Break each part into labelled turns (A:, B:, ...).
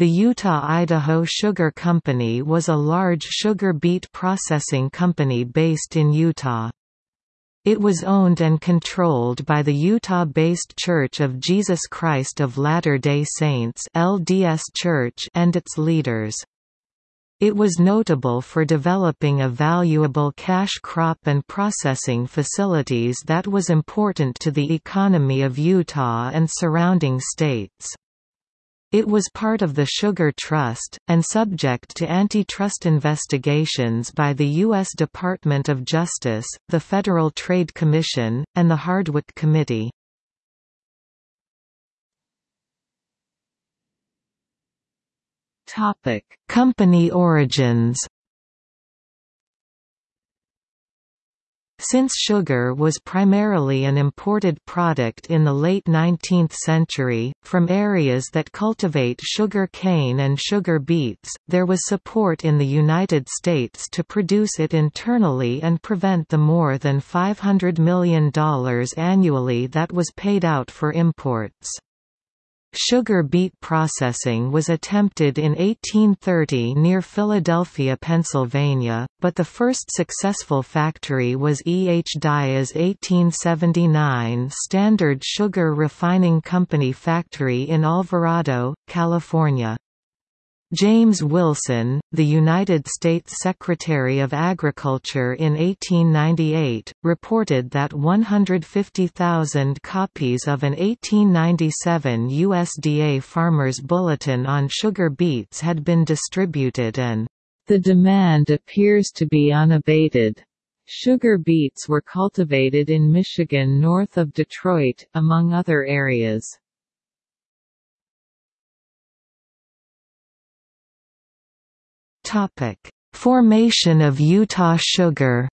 A: The Utah-Idaho Sugar Company was a large sugar beet processing company based in Utah. It was owned and controlled by the Utah-based Church of Jesus Christ of Latter-day Saints LDS Church and its leaders. It was notable for developing a valuable cash crop and processing facilities that was important to the economy of Utah and surrounding states. It was part of the Sugar Trust, and subject to antitrust investigations by the U.S. Department of Justice, the Federal Trade Commission, and the Hardwick Committee. Company origins. Since sugar was primarily an imported product in the late 19th century, from areas that cultivate sugar cane and sugar beets, there was support in the United States to produce it internally and prevent the more than $500 million annually that was paid out for imports. Sugar beet processing was attempted in 1830 near Philadelphia, Pennsylvania, but the first successful factory was E. H. Dyer's 1879 Standard Sugar Refining Company factory in Alvarado, California. James Wilson, the United States Secretary of Agriculture in 1898, reported that 150,000 copies of an 1897 USDA Farmer's Bulletin on sugar beets had been distributed and, "...the demand appears to be unabated." Sugar beets were cultivated in Michigan north of Detroit, among other areas. Topic: Formation of Utah Sugar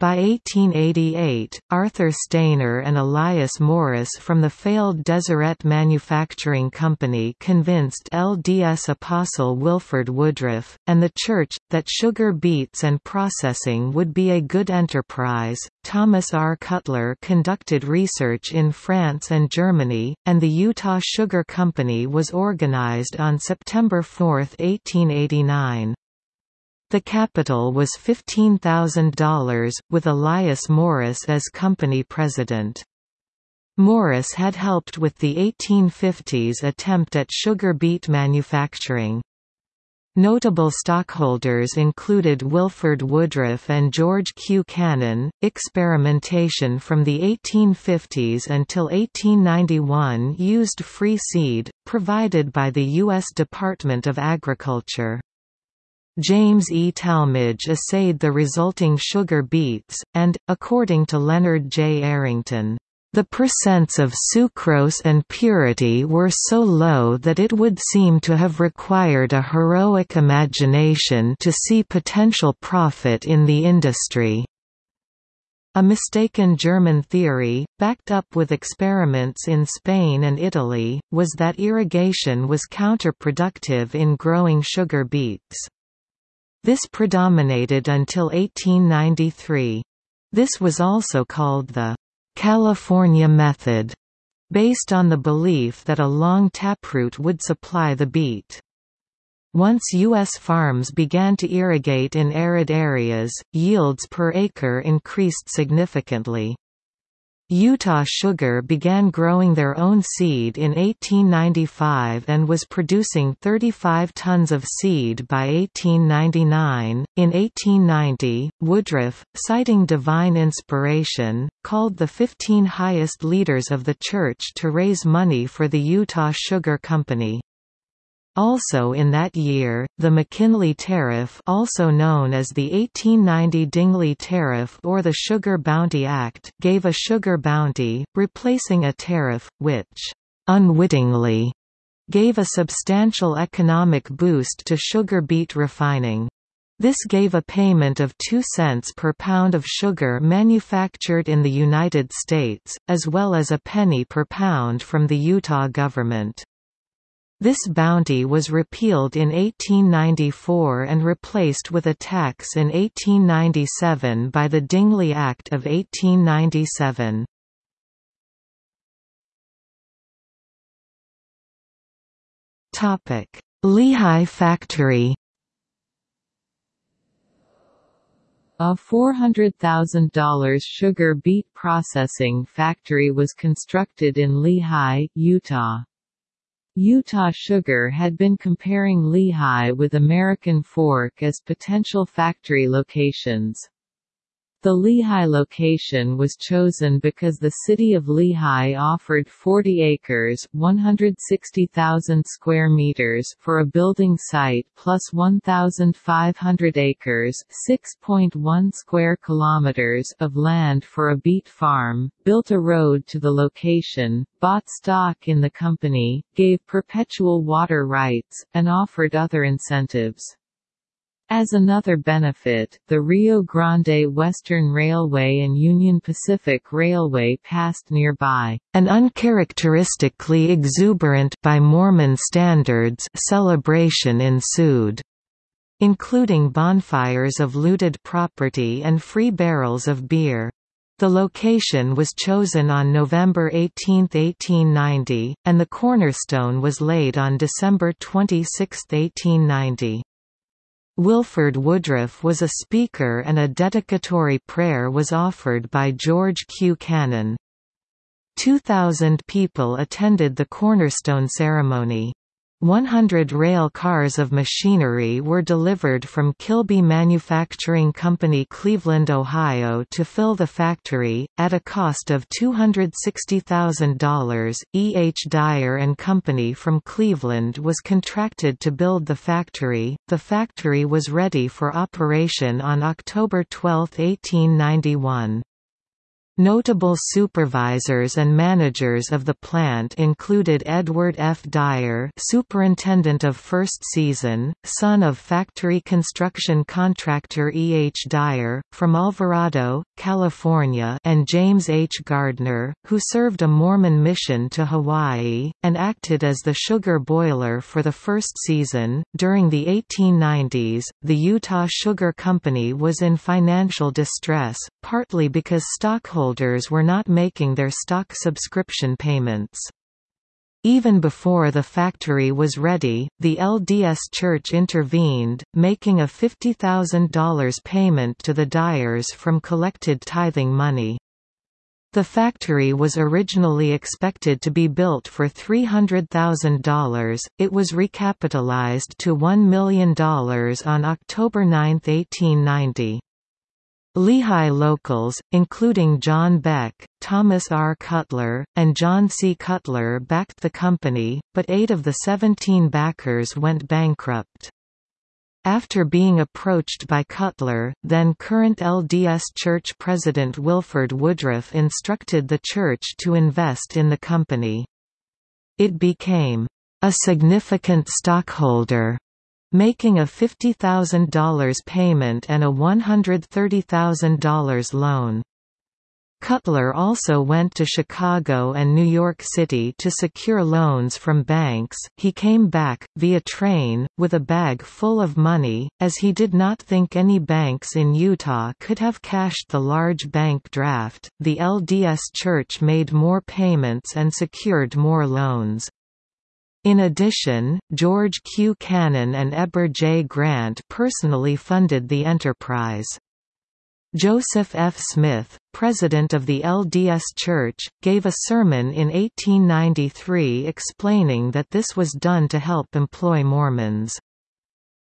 A: By 1888, Arthur Stayner and Elias Morris from the failed Deseret Manufacturing Company convinced LDS apostle Wilford Woodruff, and the Church, that sugar beets and processing would be a good enterprise. Thomas R. Cutler conducted research in France and Germany, and the Utah Sugar Company was organized on September 4, 1889. The capital was $15,000, with Elias Morris as company president. Morris had helped with the 1850s attempt at sugar beet manufacturing. Notable stockholders included Wilford Woodruff and George Q. Cannon. Experimentation from the 1850s until 1891 used free seed, provided by the U.S. Department of Agriculture. James E. Talmage assayed the resulting sugar beets, and, according to Leonard J. Arrington, the percents of sucrose and purity were so low that it would seem to have required a heroic imagination to see potential profit in the industry. A mistaken German theory, backed up with experiments in Spain and Italy, was that irrigation was counterproductive in growing sugar beets. This predominated until 1893. This was also called the California method, based on the belief that a long taproot would supply the beet. Once U.S. farms began to irrigate in arid areas, yields per acre increased significantly. Utah Sugar began growing their own seed in 1895 and was producing 35 tons of seed by 1899. In 1890, Woodruff, citing divine inspiration, called the 15 highest leaders of the church to raise money for the Utah Sugar Company. Also in that year, the McKinley Tariff also known as the 1890 Dingley Tariff or the Sugar Bounty Act gave a sugar bounty, replacing a tariff, which, unwittingly, gave a substantial economic boost to sugar beet refining. This gave a payment of 2 cents per pound of sugar manufactured in the United States, as well as a penny per pound from the Utah government. This bounty was repealed in 1894 and replaced with a tax in 1897 by the Dingley Act of 1897. Topic: Lehi factory
B: A $400,000 sugar beet processing factory was constructed in Lehi, Utah. Utah Sugar had been comparing Lehi with American Fork as potential factory locations. The Lehi location was chosen because the city of Lehi offered 40 acres (160,000 square meters) for a building site plus 1,500 acres (6.1 square kilometers) of land for a beet farm, built a road to the location, bought stock in the company, gave perpetual water rights, and offered other incentives. As another benefit, the Rio Grande Western Railway and Union Pacific Railway passed nearby.
A: An uncharacteristically exuberant by Mormon standards celebration ensued, including bonfires of looted property and free barrels of beer. The location was chosen on November 18, 1890, and the cornerstone was laid on December 26, 1890. Wilford Woodruff was a speaker and a dedicatory prayer was offered by George Q. Cannon. 2,000 people attended the cornerstone ceremony. 100 rail cars of machinery were delivered from Kilby Manufacturing Company Cleveland, Ohio to fill the factory, at a cost of $260,000. E. H. Dyer and Company from Cleveland was contracted to build the factory. The factory was ready for operation on October 12, 1891. Notable supervisors and managers of the plant included Edward F. Dyer superintendent of first season, son of factory construction contractor E. H. Dyer, from Alvarado, California and James H. Gardner, who served a Mormon mission to Hawaii, and acted as the sugar boiler for the first season. During the 1890s, the Utah Sugar Company was in financial distress, partly because stockholders shareholders were not making their stock subscription payments. Even before the factory was ready, the LDS Church intervened, making a $50,000 payment to the Dyers from collected tithing money. The factory was originally expected to be built for $300,000, it was recapitalized to $1 million on October 9, 1890. Lehi locals, including John Beck, Thomas R. Cutler, and John C. Cutler backed the company, but eight of the 17 backers went bankrupt. After being approached by Cutler, then current LDS Church President Wilford Woodruff instructed the church to invest in the company. It became a significant stockholder making a $50,000 payment and a $130,000 loan. Cutler also went to Chicago and New York City to secure loans from banks. He came back, via train, with a bag full of money, as he did not think any banks in Utah could have cashed the large bank draft. The LDS Church made more payments and secured more loans. In addition, George Q. Cannon and Heber J. Grant personally funded the enterprise. Joseph F. Smith, president of the LDS Church, gave a sermon in 1893 explaining that this was done to help employ Mormons.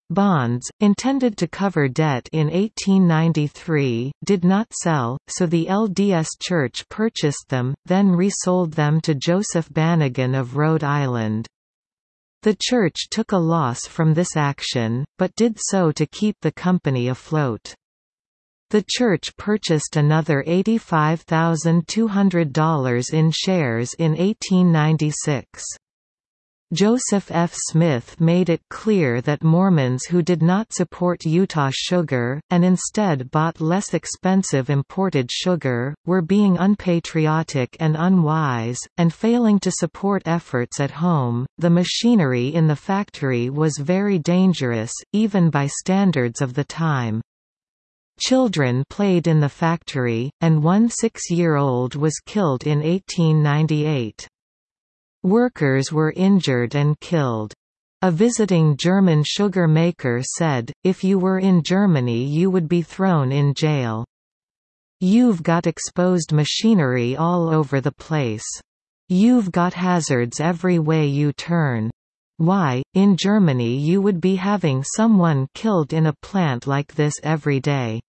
A: Bonds, intended to cover debt in 1893, did not sell, so the LDS Church purchased them, then resold them to Joseph Banigan of Rhode Island. The church took a loss from this action, but did so to keep the company afloat. The church purchased another $85,200 in shares in 1896. Joseph F. Smith made it clear that Mormons who did not support Utah sugar, and instead bought less expensive imported sugar, were being unpatriotic and unwise, and failing to support efforts at home. The machinery in the factory was very dangerous, even by standards of the time. Children played in the factory, and one six-year-old was killed in 1898. Workers were injured and killed. A visiting German sugar maker said, if you were in Germany you would be thrown in jail. You've got exposed machinery all over the place. You've got hazards every way you turn. Why, in Germany you would be having someone killed in a plant like this every day.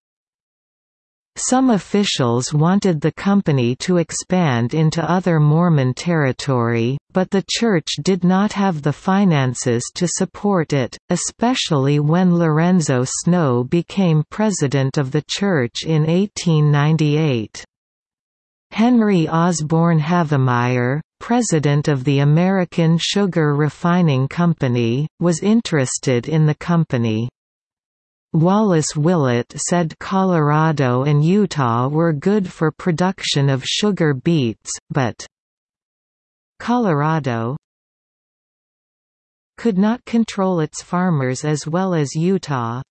A: Some officials wanted the company to expand into other Mormon territory, but the Church did not have the finances to support it, especially when Lorenzo Snow became president of the Church in 1898. Henry Osborne Havemeyer, president of the American Sugar Refining Company, was interested in the company. Wallace Willett said Colorado and Utah were good for production of sugar beets, but Colorado could not control its farmers as well as Utah.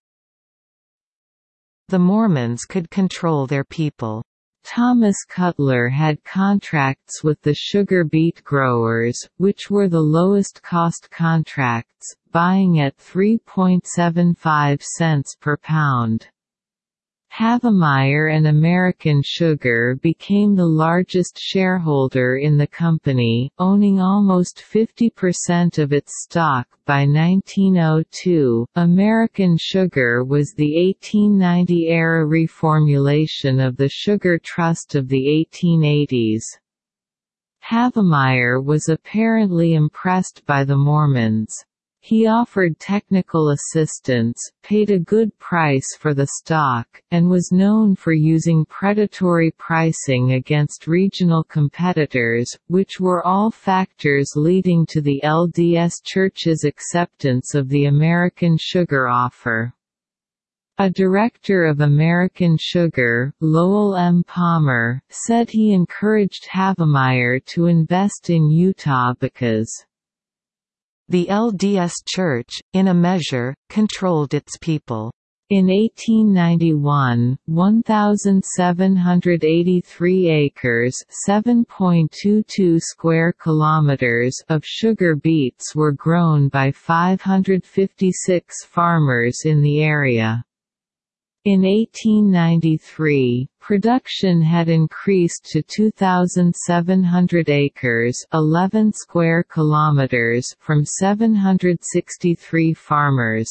A: The Mormons could control their people.
B: Thomas Cutler had contracts with the sugar beet growers, which were the lowest cost contracts, buying at 3.75 cents per pound. Havemeyer and American Sugar became the largest shareholder in the company, owning almost 50% of its stock by 1902. American Sugar was the 1890 era reformulation of the Sugar Trust of the 1880s. Havemeyer was apparently impressed by the Mormons. He offered technical assistance, paid a good price for the stock, and was known for using predatory pricing against regional competitors, which were all factors leading to the LDS Church's acceptance of the American sugar offer. A director of American Sugar, Lowell M. Palmer, said he encouraged Havemeyer to invest in Utah because
A: the LDS Church, in a measure, controlled its people.
B: In 1891, 1783 acres, 7.22 square kilometers of sugar beets were grown by 556 farmers in the area. In 1893, production had increased to 2,700 acres 11 square kilometers from 763 farmers.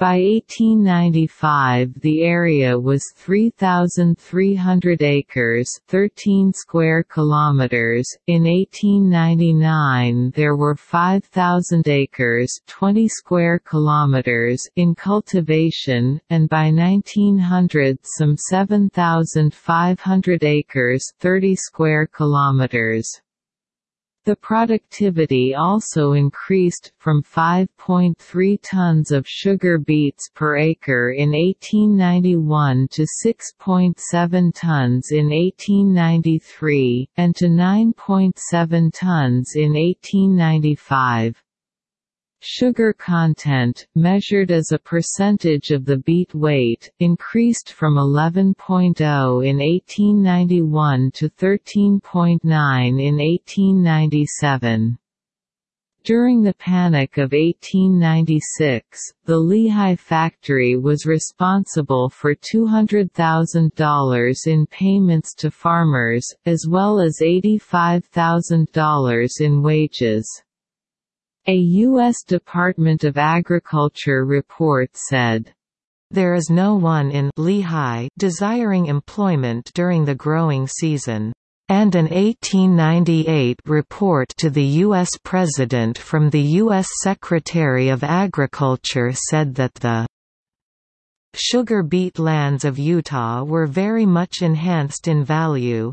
B: By 1895 the area was 3,300 acres 13 square kilometers. In 1899 there were 5,000 acres 20 square kilometers in cultivation, and by 1900 some 7,500 acres 30 square kilometers. The productivity also increased, from 5.3 tons of sugar beets per acre in 1891 to 6.7 tons in 1893, and to 9.7 tons in 1895. Sugar content, measured as a percentage of the beet weight, increased from 11.0 in 1891 to 13.9 in 1897. During the Panic of 1896, the Lehi factory was responsible for $200,000 in payments to farmers, as well as $85,000 in wages. A U.S. Department of Agriculture report said,
A: there is no one in Lehi desiring employment during the growing season. And an 1898 report to the U.S. President from the U.S. Secretary of Agriculture said that the sugar beet lands of Utah were very much enhanced in value,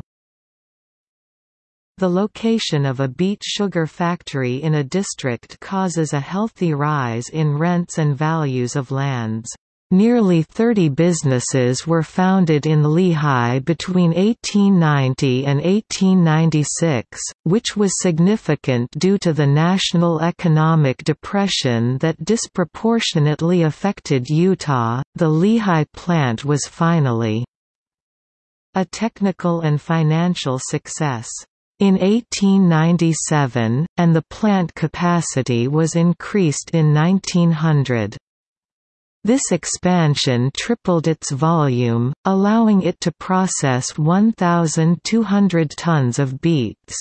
A: the location of a beet sugar factory in a district causes a healthy rise in rents and values of lands. Nearly 30 businesses were founded in Lehi between 1890 and 1896, which was significant due to the national economic depression that disproportionately affected Utah. The Lehi plant was finally a technical and financial success. In 1897, and the plant capacity was increased in 1900. This expansion tripled its volume, allowing it to process 1,200 tons of beets.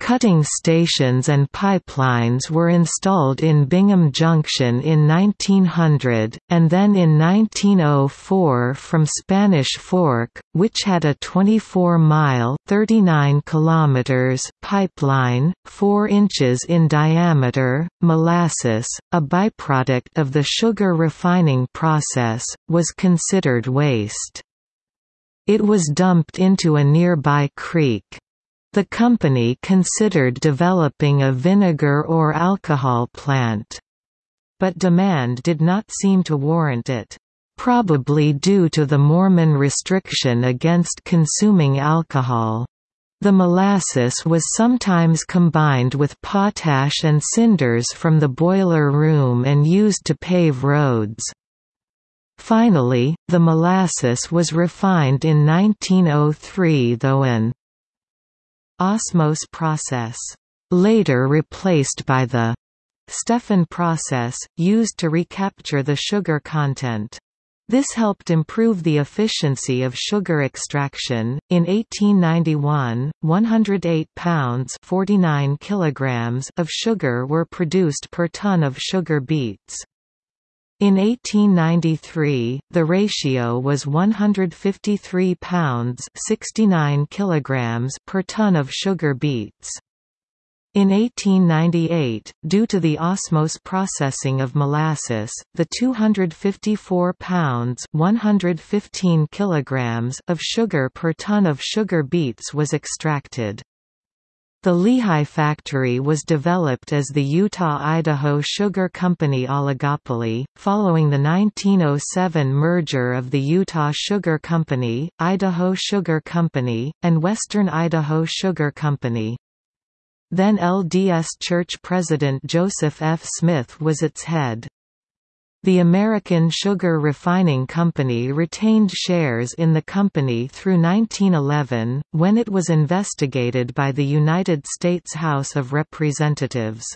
A: Cutting stations and pipelines were installed in Bingham Junction in 1900, and then in 1904 from Spanish Fork, which had a 24-mile (39 kilometers) pipeline, 4 inches in diameter. Molasses, a byproduct of the sugar refining process, was considered waste. It was dumped into a nearby creek. The company considered developing a vinegar or alcohol plant. But demand did not seem to warrant it, probably due to the Mormon restriction against consuming alcohol. The molasses was sometimes combined with potash and cinders from the boiler room and used to pave roads. Finally, the molasses was refined in 1903 though an osmose process, later replaced by the Steffen process, used to recapture the sugar content. This helped improve the efficiency of sugar extraction. In 1891, 108 pounds (49 kilograms) of sugar were produced per ton of sugar beets. In 1893, the ratio was 153 pounds 69 kilograms per ton of sugar beets. In 1898, due to the osmose processing of molasses, the 254 pounds 115 kilograms of sugar per ton of sugar beets was extracted. The Lehi factory was developed as the Utah-Idaho Sugar Company oligopoly, following the 1907 merger of the Utah Sugar Company, Idaho Sugar Company, and Western Idaho Sugar Company. Then LDS Church President Joseph F. Smith was its head. The American Sugar Refining Company retained shares in the company through 1911, when it was investigated by the United States House of Representatives.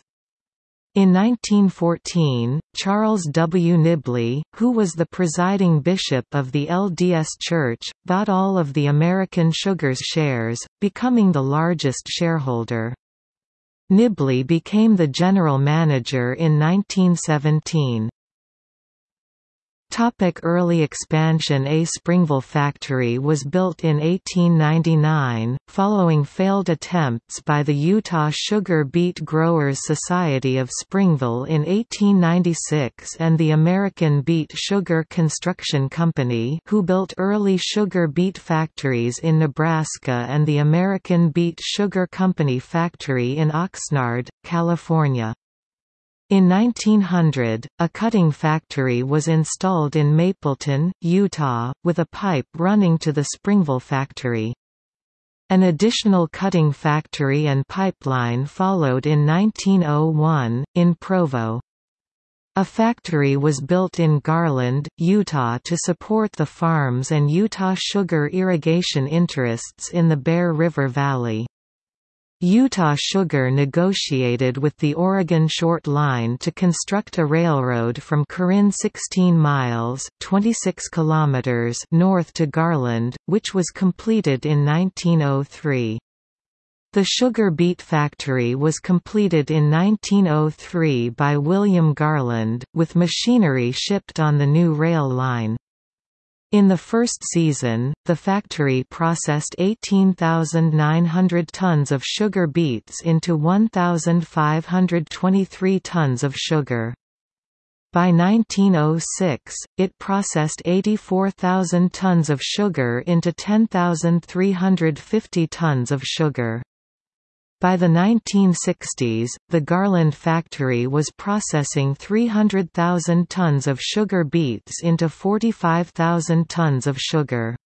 A: In 1914, Charles W. Nibley, who was the presiding bishop of the LDS Church, bought all of the American Sugar's shares, becoming the largest shareholder. Nibley became the general manager in 1917. Topic early expansion A Springville factory was built in 1899, following failed attempts by the Utah Sugar Beet Growers Society of Springville in 1896 and the American Beet Sugar Construction Company who built early sugar beet factories in Nebraska and the American Beet Sugar Company factory in Oxnard, California. In 1900, a cutting factory was installed in Mapleton, Utah, with a pipe running to the Springville factory. An additional cutting factory and pipeline followed in 1901, in Provo. A factory was built in Garland, Utah to support the farms and Utah sugar irrigation interests in the Bear River Valley. Utah Sugar negotiated with the Oregon Short Line to construct a railroad from Corinne 16 miles 26 kilometers north to Garland, which was completed in 1903. The sugar beet factory was completed in 1903 by William Garland, with machinery shipped on the new rail line. In the first season, the factory processed 18,900 tons of sugar beets into 1,523 tons of sugar. By 1906, it processed 84,000 tons of sugar into 10,350 tons of sugar. By the 1960s, the Garland factory was processing 300,000 tons of sugar beets into 45,000 tons of sugar.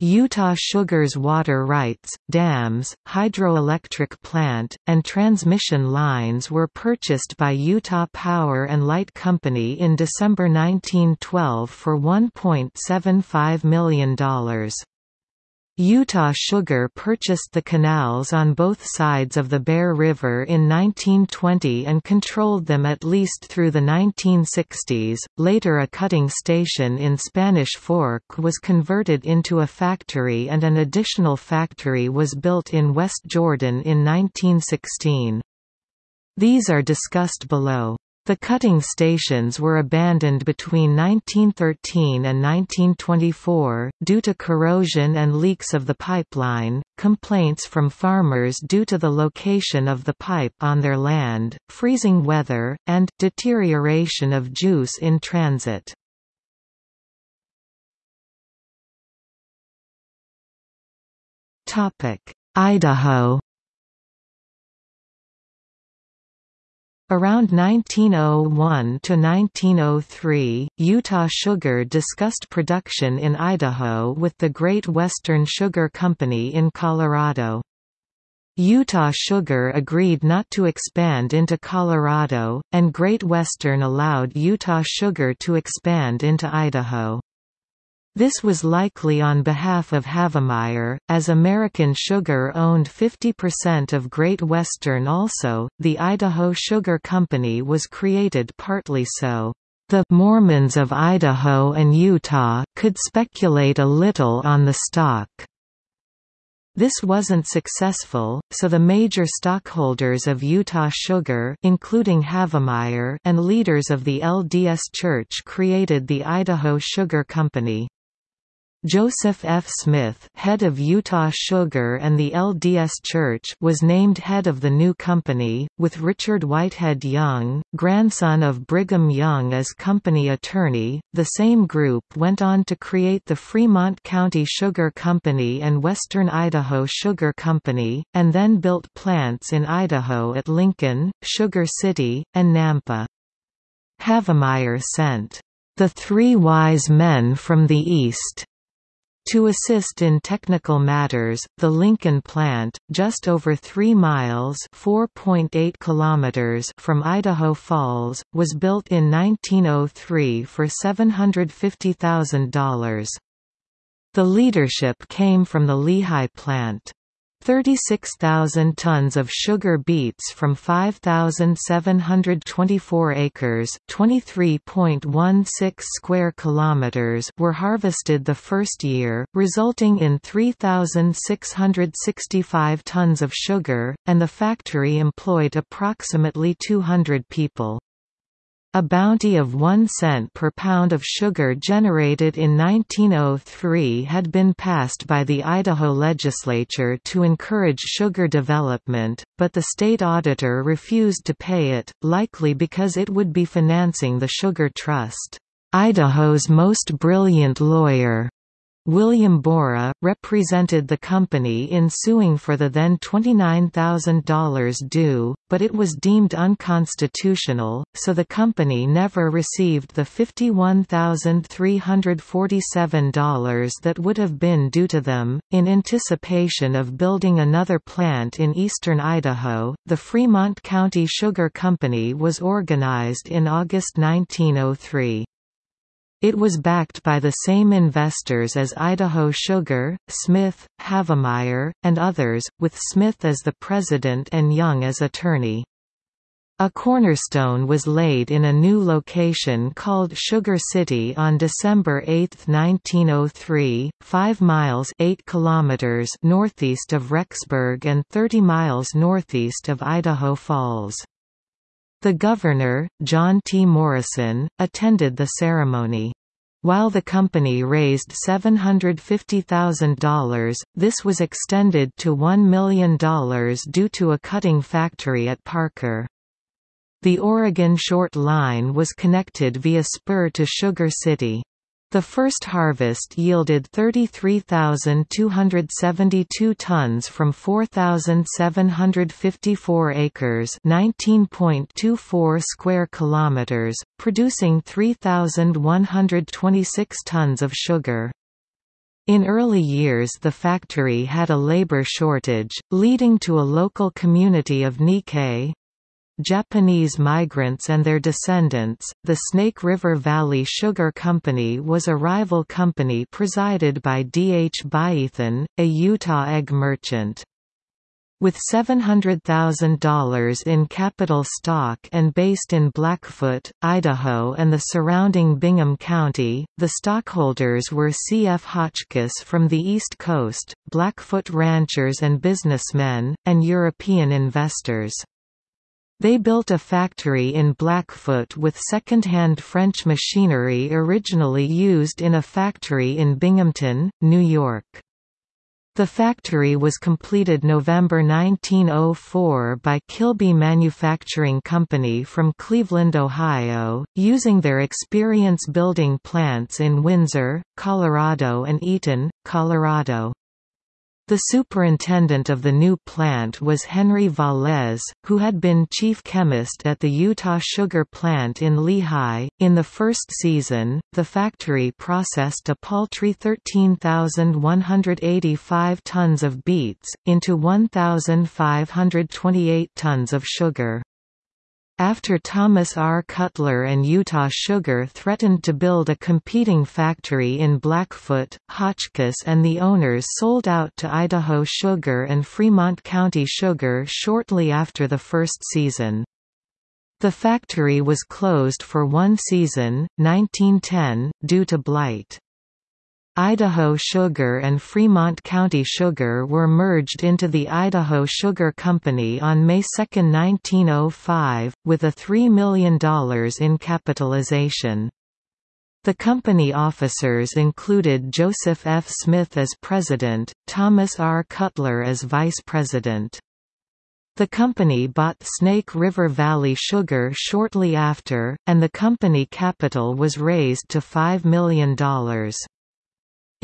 A: Utah Sugar's water rights, dams, hydroelectric plant, and transmission lines were purchased by Utah Power and Light Company in December 1912 for $1.75 million. Utah Sugar purchased the canals on both sides of the Bear River in 1920 and controlled them at least through the 1960s. Later, a cutting station in Spanish Fork was converted into a factory, and an additional factory was built in West Jordan in 1916. These are discussed below. The cutting stations were abandoned between 1913 and 1924, due to corrosion and leaks of the pipeline, complaints from farmers due to the location of the pipe on their land, freezing weather, and deterioration of juice in transit. Idaho Around 1901 to 1903, Utah Sugar discussed production in Idaho with the Great Western Sugar Company in Colorado. Utah Sugar agreed not to expand into Colorado, and Great Western allowed Utah Sugar to expand into Idaho. This was likely on behalf of Havemeyer, as American Sugar owned 50% of Great Western also. The Idaho Sugar Company was created partly so the Mormons of Idaho and Utah could speculate a little on the stock. This wasn't successful, so the major stockholders of Utah Sugar including Havemeyer and leaders of the LDS Church created the Idaho Sugar Company. Joseph F. Smith head of Utah Sugar and the LDS Church was named head of the new company, with Richard Whitehead Young, grandson of Brigham Young as company attorney. The same group went on to create the Fremont County Sugar Company and Western Idaho Sugar Company, and then built plants in Idaho at Lincoln, Sugar City, and Nampa. Havemeyer sent the Three Wise Men from the East to assist in technical matters, the Lincoln plant, just over 3 miles (4.8 kilometers) from Idaho Falls, was built in 1903 for $750,000. The leadership came from the Lehi plant. 36,000 tons of sugar beets from 5,724 acres, 23.16 square kilometers, were harvested the first year, resulting in 3,665 tons of sugar, and the factory employed approximately 200 people. A bounty of 1 cent per pound of sugar generated in 1903 had been passed by the Idaho legislature to encourage sugar development, but the state auditor refused to pay it, likely because it would be financing the Sugar Trust. Idaho's most brilliant lawyer, William Borah, represented the company in suing for the then $29,000 due, but it was deemed unconstitutional, so the company never received the $51,347 that would have been due to them. In anticipation of building another plant in eastern Idaho, the Fremont County Sugar Company was organized in August 1903. It was backed by the same investors as Idaho Sugar, Smith, Havemeyer, and others, with Smith as the president and Young as attorney. A cornerstone was laid in a new location called Sugar City on December 8, 1903, 5 miles 8 kilometers northeast of Rexburg and 30 miles northeast of Idaho Falls. The governor, John T. Morrison, attended the ceremony. While the company raised $750,000, this was extended to $1 million due to a cutting factory at Parker. The Oregon Short Line was connected via spur to Sugar City. The first harvest yielded 33,272 tons from 4,754 acres, 19.24 square kilometers, producing 3,126 tons of sugar. In early years the factory had a labor shortage, leading to a local community of Nikkei, Japanese migrants and their descendants. The Snake River Valley Sugar Company was a rival company presided by D. H. Byethan, a Utah egg merchant. With $700,000 in capital stock and based in Blackfoot, Idaho and the surrounding Bingham County, the stockholders were C. F. Hotchkiss from the East Coast, Blackfoot ranchers and businessmen, and European investors. They built a factory in Blackfoot with second-hand French machinery originally used in a factory in Binghamton, New York. The factory was completed November 1904 by Kilby Manufacturing Company from Cleveland, Ohio, using their experience building plants in Windsor, Colorado and Eaton, Colorado. The superintendent of the new plant was Henry Vallez, who had been chief chemist at the Utah Sugar Plant in Lehi. In the first season, the factory processed a paltry 13,185 tons of beets, into 1,528 tons of sugar. After Thomas R. Cutler and Utah Sugar threatened to build a competing factory in Blackfoot, Hotchkiss and the owners sold out to Idaho Sugar and Fremont County Sugar shortly after the first season. The factory was closed for one season, 1910, due to blight. Idaho Sugar and Fremont County Sugar were merged into the Idaho Sugar Company on May 2, 1905, with a $3 million in capitalization. The company officers included Joseph F. Smith as president, Thomas R. Cutler as vice president. The company bought Snake River Valley Sugar shortly after, and the company capital was raised to $5 million.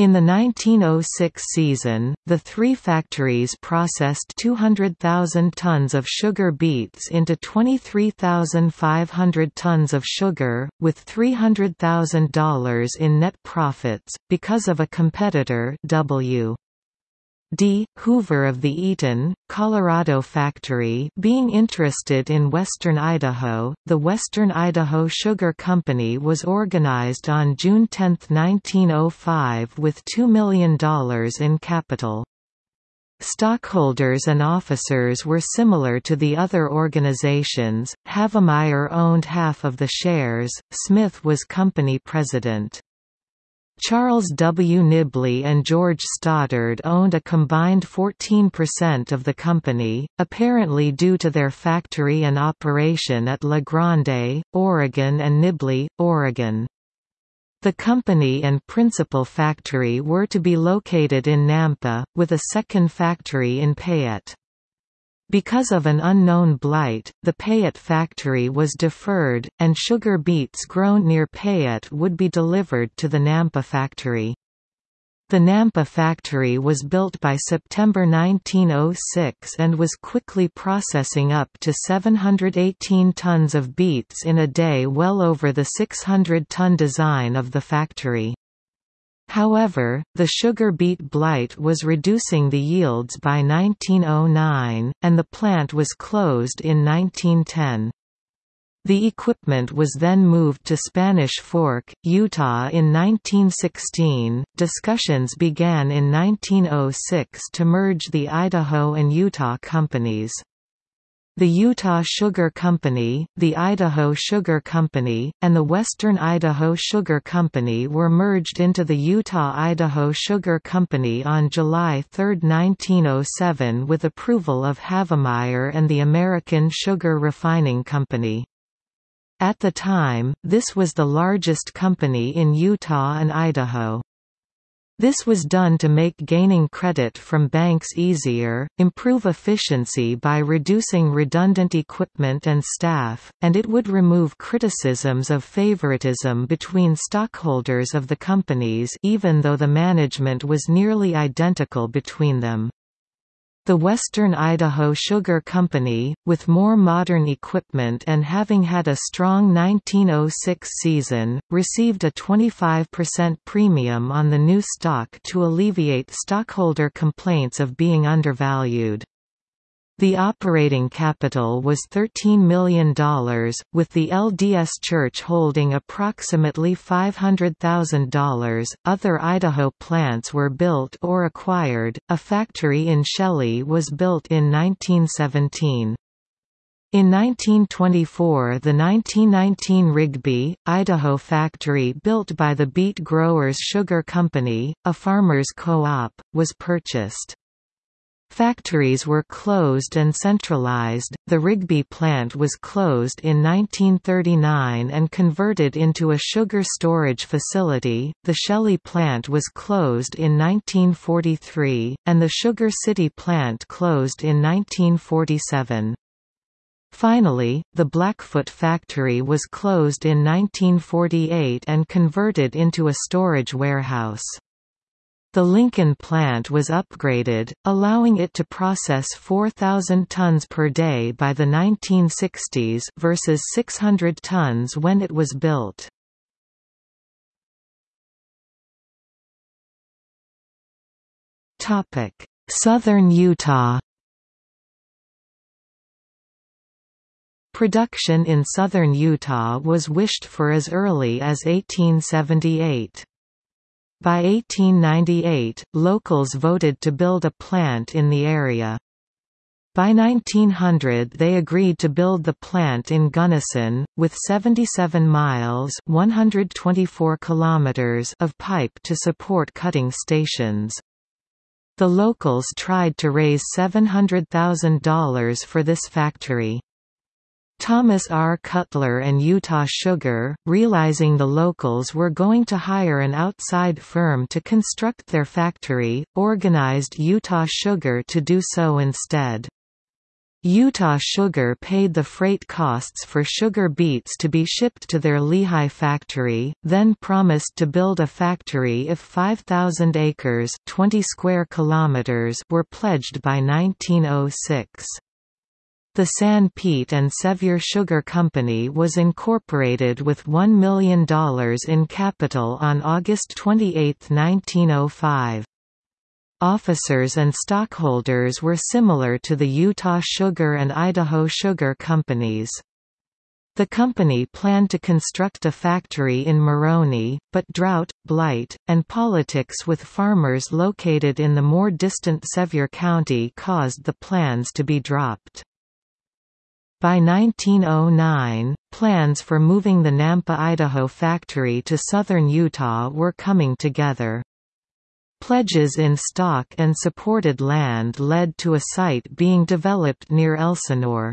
A: In the 1906 season, the three factories processed 200,000 tons of sugar beets into 23,500 tons of sugar, with $300,000 in net profits, because of a competitor W. D. Hoover of the Eaton, Colorado factory being interested in western Idaho, the Western Idaho Sugar Company was organized on June 10, 1905 with $2 million in capital. Stockholders and officers were similar to the other organizations, Havemeyer owned half of the shares, Smith was company president. Charles W. Nibley and George Stoddard owned a combined 14% of the company, apparently due to their factory and operation at La Grande, Oregon and Nibley, Oregon. The company and principal factory were to be located in Nampa, with a second factory in Payette. Because of an unknown blight, the Payette factory was deferred, and sugar beets grown near Payette would be delivered to the Nampa factory. The Nampa factory was built by September 1906 and was quickly processing up to 718 tons of beets in a day well over the 600-ton design of the factory. However, the sugar beet blight was reducing the yields by 1909, and the plant was closed in 1910. The equipment was then moved to Spanish Fork, Utah in 1916. Discussions began in 1906 to merge the Idaho and Utah companies. The Utah Sugar Company, the Idaho Sugar Company, and the Western Idaho Sugar Company were merged into the Utah-Idaho Sugar Company on July 3, 1907 with approval of Havemeyer and the American Sugar Refining Company. At the time, this was the largest company in Utah and Idaho. This was done to make gaining credit from banks easier, improve efficiency by reducing redundant equipment and staff, and it would remove criticisms of favoritism between stockholders of the companies even though the management was nearly identical between them. The Western Idaho Sugar Company, with more modern equipment and having had a strong 1906 season, received a 25% premium on the new stock to alleviate stockholder complaints of being undervalued. The operating capital was $13 million, with the LDS Church holding approximately $500,000. Other Idaho plants were built or acquired. A factory in Shelley was built in 1917. In 1924 the 1919 Rigby, Idaho factory built by the Beet Growers Sugar Company, a farmers' co-op, was purchased. Factories were closed and centralized. The Rigby plant was closed in 1939 and converted into a sugar storage facility. The Shelley plant was closed in 1943, and the Sugar City plant closed in 1947. Finally, the Blackfoot factory was closed in 1948 and converted into a storage warehouse. The Lincoln plant was upgraded, allowing it to process 4,000 tons per day by the 1960s versus 600 tons when it was built. Southern Utah Production in southern Utah was wished for as early as 1878. By 1898, locals voted to build a plant in the area. By 1900 they agreed to build the plant in Gunnison, with 77 miles 124 kilometers of pipe to support cutting stations. The locals tried to raise $700,000 for this factory. Thomas R. Cutler and Utah Sugar, realizing the locals were going to hire an outside firm to construct their factory, organized Utah Sugar to do so instead. Utah Sugar paid the freight costs for sugar beets to be shipped to their Lehi factory, then promised to build a factory if 5,000 acres 20 square kilometers were pledged by 1906. The Sanpete and Sevier Sugar Company was incorporated with $1 million in capital on August 28, 1905. Officers and stockholders were similar to the Utah Sugar and Idaho Sugar Companies. The company planned to construct a factory in Moroni, but drought, blight, and politics with farmers located in the more distant Sevier County caused the plans to be dropped. By 1909, plans for moving the Nampa Idaho factory to southern Utah were coming together. Pledges in stock and supported land led to a site being developed near Elsinore.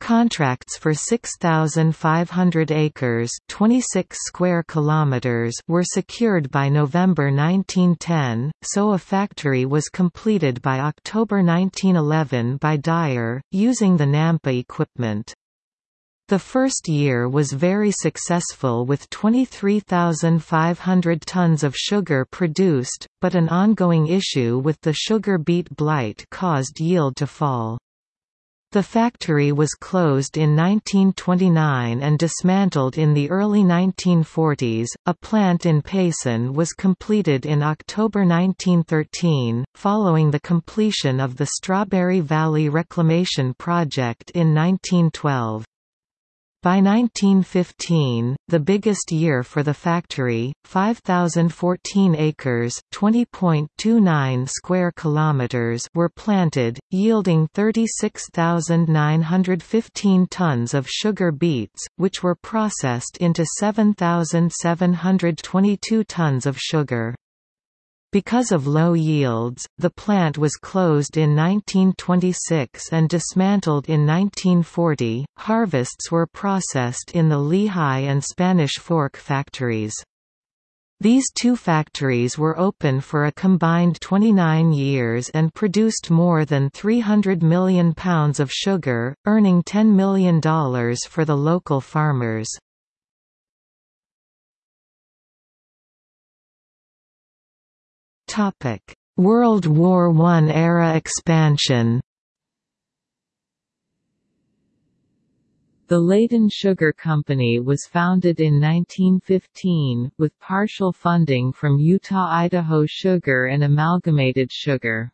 A: Contracts for 6,500 acres 26 square kilometers were secured by November 1910, so a factory was completed by October 1911 by Dyer, using the Nampa equipment. The first year was very successful with 23,500 tons of sugar produced, but an ongoing issue with the sugar beet blight caused yield to fall. The factory was closed in 1929 and dismantled in the early 1940s. A plant in Payson was completed in October 1913, following the completion of the Strawberry Valley Reclamation Project in 1912. By 1915, the biggest year for the factory, 5014 acres, 20.29 square kilometers were planted, yielding 36,915 tons of sugar beets, which were processed into 7,722 tons of sugar. Because of low yields, the plant was closed in 1926 and dismantled in 1940. Harvests were processed in the Lehi and Spanish Fork factories. These two factories were open for a combined 29 years and produced more than 300 million pounds of sugar, earning $10 million for the local farmers. World War I era expansion
B: The Layton Sugar Company was founded in 1915, with partial funding from Utah-Idaho Sugar and Amalgamated Sugar.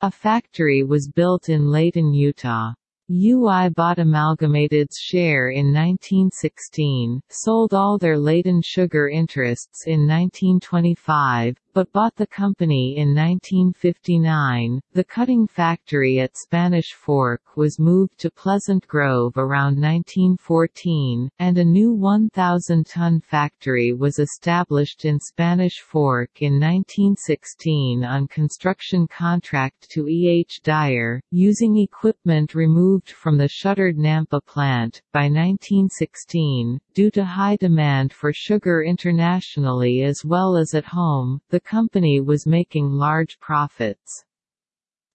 B: A factory was built in Layton, Utah. UI bought Amalgamated's share in 1916, sold all their Layton sugar interests in 1925, but bought the company in 1959. The cutting factory at Spanish Fork was moved to Pleasant Grove around 1914, and a new 1,000 ton factory was established in Spanish Fork in 1916 on construction contract to E. H. Dyer, using equipment removed from the shuttered Nampa plant. By 1916, due to high demand for sugar internationally as well as at home, the company was making large profits.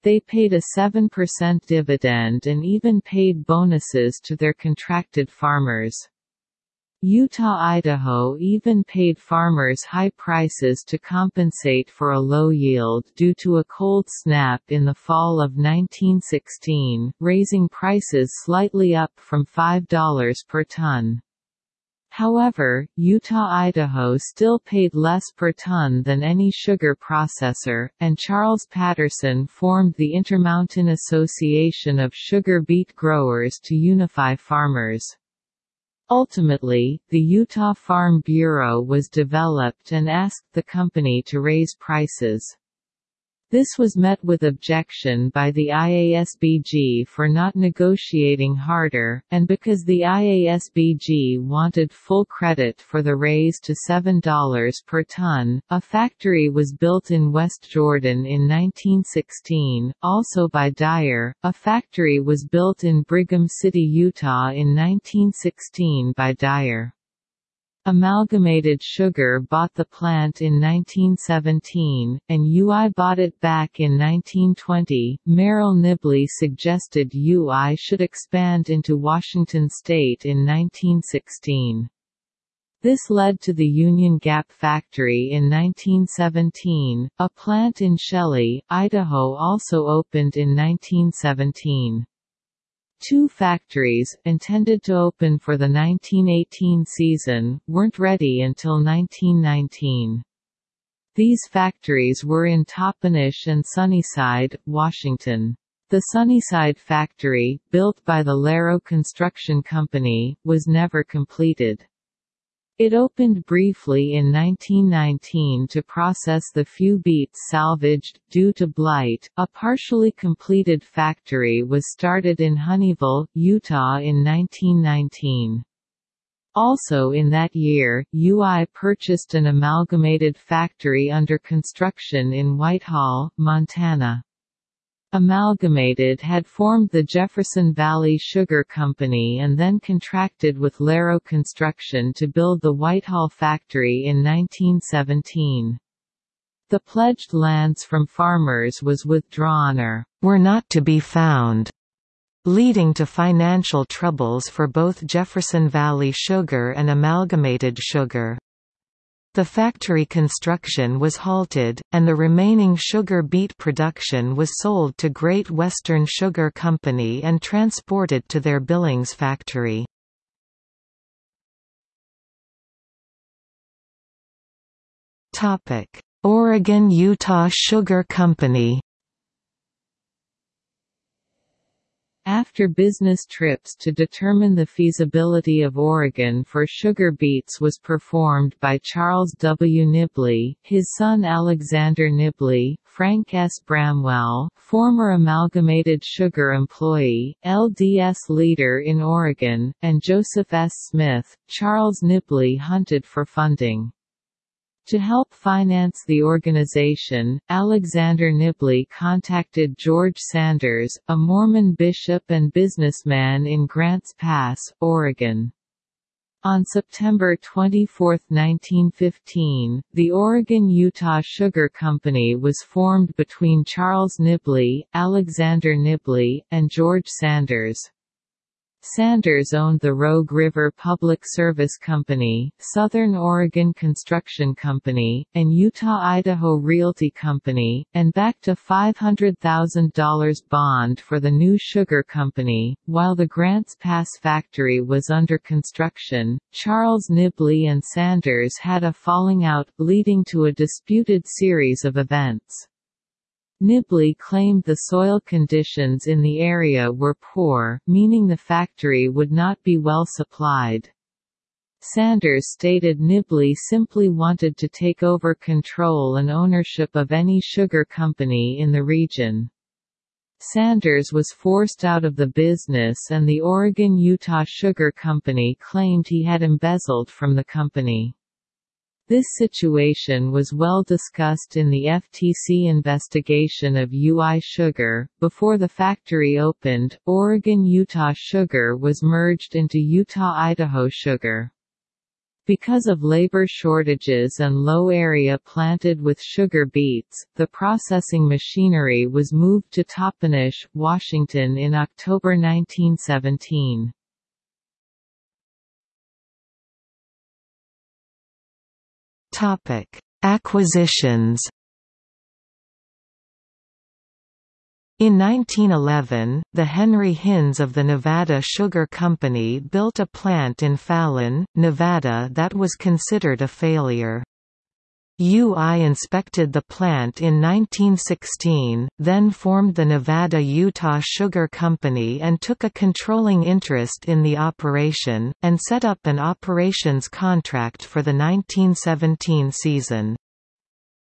B: They paid a 7% dividend and even paid bonuses to their contracted farmers. Utah-Idaho even paid farmers high prices to compensate for a low yield due to a cold snap in the fall of 1916, raising prices slightly up from $5 per ton. However, Utah-Idaho still paid less per ton than any sugar processor, and Charles Patterson formed the Intermountain Association of Sugar Beet Growers to unify farmers. Ultimately, the Utah Farm Bureau was developed and asked the company to raise prices. This was met with objection by the IASBG for not negotiating harder, and because the IASBG wanted full credit for the raise to $7 per ton, a factory was built in West Jordan in 1916, also by Dyer. A factory was built in Brigham City, Utah in 1916 by Dyer. Amalgamated Sugar bought the plant in 1917, and UI bought it back in 1920. Merrill Nibley suggested UI should expand into Washington state in 1916. This led to the Union Gap factory in 1917. A plant in Shelley, Idaho also opened in 1917. Two factories, intended to open for the 1918 season, weren't ready until 1919. These factories were in Toppenish and Sunnyside, Washington. The Sunnyside factory, built by the Laro Construction Company, was never completed. It opened briefly in 1919 to process the few beets salvaged, due to blight. A partially completed factory was started in Honeyville, Utah in 1919. Also in that year, UI purchased an amalgamated factory under construction in Whitehall, Montana. Amalgamated had formed the Jefferson Valley Sugar Company and then contracted with Laro Construction to build the Whitehall factory in 1917. The pledged lands from farmers was withdrawn or
A: were not to be found, leading to financial troubles for both Jefferson Valley Sugar and Amalgamated Sugar. The factory construction was halted, and the remaining sugar beet production was sold to Great Western Sugar Company and transported to their Billings factory. Oregon-Utah Sugar Company
B: After business trips to determine the feasibility of Oregon for sugar beets was performed by Charles W. Nibley, his son Alexander Nibley, Frank S. Bramwell, former Amalgamated Sugar employee, LDS leader in Oregon, and Joseph S. Smith, Charles Nibley hunted for funding. To help finance the organization, Alexander Nibley contacted George Sanders, a Mormon bishop and businessman in Grants Pass, Oregon. On September 24, 1915, the Oregon-Utah Sugar Company was formed between Charles Nibley, Alexander Nibley, and George Sanders. Sanders owned the Rogue River Public Service Company, Southern Oregon Construction Company, and Utah-Idaho Realty Company, and backed a $500,000 bond for the new sugar company. While the Grants Pass factory was under construction, Charles Nibley and Sanders had a falling out, leading to a disputed series of events. Nibley claimed the soil conditions in the area were poor, meaning the factory would not be well supplied. Sanders stated Nibley simply wanted to take over control and ownership of any sugar company in the region. Sanders was forced out of the business and the Oregon-Utah Sugar Company claimed he had embezzled from the company. This situation was well discussed in the FTC investigation of UI Sugar. Before the factory opened, Oregon Utah Sugar was merged into Utah Idaho Sugar. Because of labor shortages and low area planted with sugar beets, the processing machinery was moved to Toppenish, Washington in October 1917.
A: Topic: Acquisitions. In 1911, the Henry Hinz of the Nevada Sugar Company built a plant in Fallon, Nevada that was considered a failure. UI inspected the plant in 1916, then formed the Nevada-Utah Sugar Company and took a controlling interest in the operation, and set up an operations contract for the 1917 season.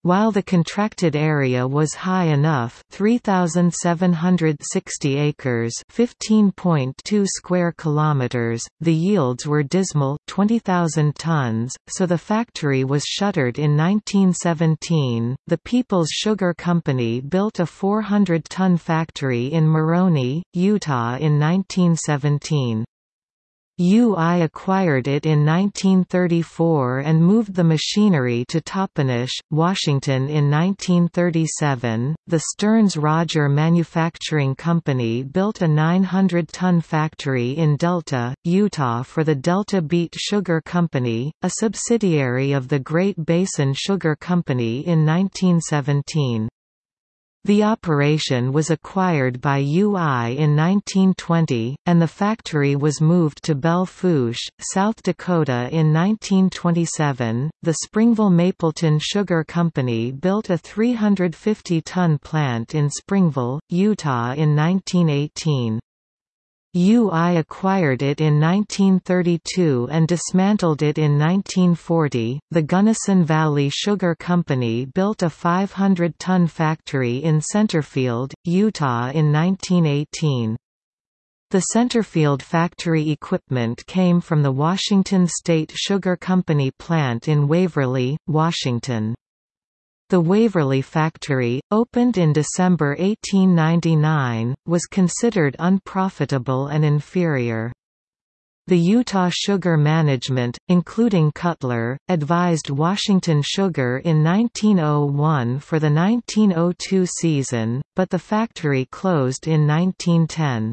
A: While the contracted area was high enough 3,760 acres 15.2 square kilometers, the yields were dismal 20,000 tons, so the factory was shuttered in 1917. The People's Sugar Company built a 400-ton factory in Moroni, Utah in 1917. UI acquired it in 1934 and moved the machinery to Toppenish, Washington in 1937. The Stearns Roger Manufacturing Company built a 900 ton factory in Delta, Utah for the Delta Beet Sugar Company, a subsidiary of the Great Basin Sugar Company in 1917. The operation was acquired by UI in 1920, and the factory was moved to Belle South Dakota in 1927. The Springville Mapleton Sugar Company built a 350 ton plant in Springville, Utah in 1918. UI acquired it in 1932 and dismantled it in 1940. The Gunnison Valley Sugar Company built a 500 ton factory in Centerfield, Utah in 1918. The Centerfield factory equipment came from the Washington State Sugar Company plant in Waverly, Washington. The Waverly factory, opened in December 1899, was considered unprofitable and inferior. The Utah Sugar Management, including Cutler, advised Washington Sugar in 1901 for the 1902 season, but the factory closed in 1910.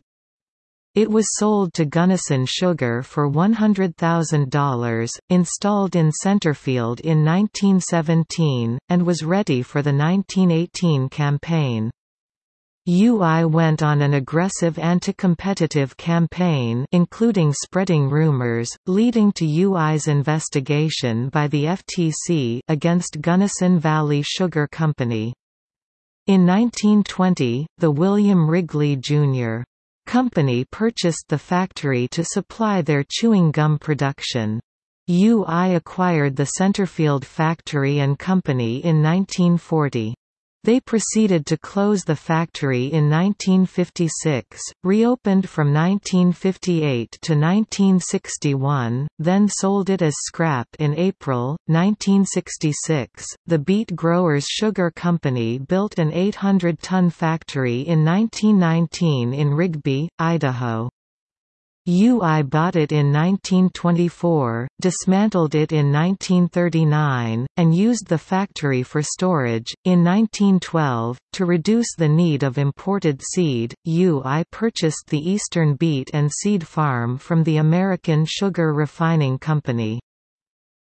A: It was sold to Gunnison Sugar for $100,000, installed in Centerfield in 1917, and was ready for the 1918 campaign. UI went on an aggressive anti-competitive campaign including spreading rumors, leading to UI's investigation by the FTC against Gunnison Valley Sugar Company. In 1920, the William Wrigley, Jr. Company purchased the factory to supply their chewing gum production. UI acquired the Centerfield Factory and Company in 1940. They proceeded to close the factory in 1956, reopened from 1958 to 1961, then sold it as scrap in April. 1966. The Beet Growers Sugar Company built an 800 ton factory in 1919 in Rigby, Idaho. UI bought it in 1924, dismantled it in 1939, and used the factory for storage. In 1912, to reduce the need of imported seed, UI purchased the Eastern Beet and Seed Farm from the American Sugar Refining Company.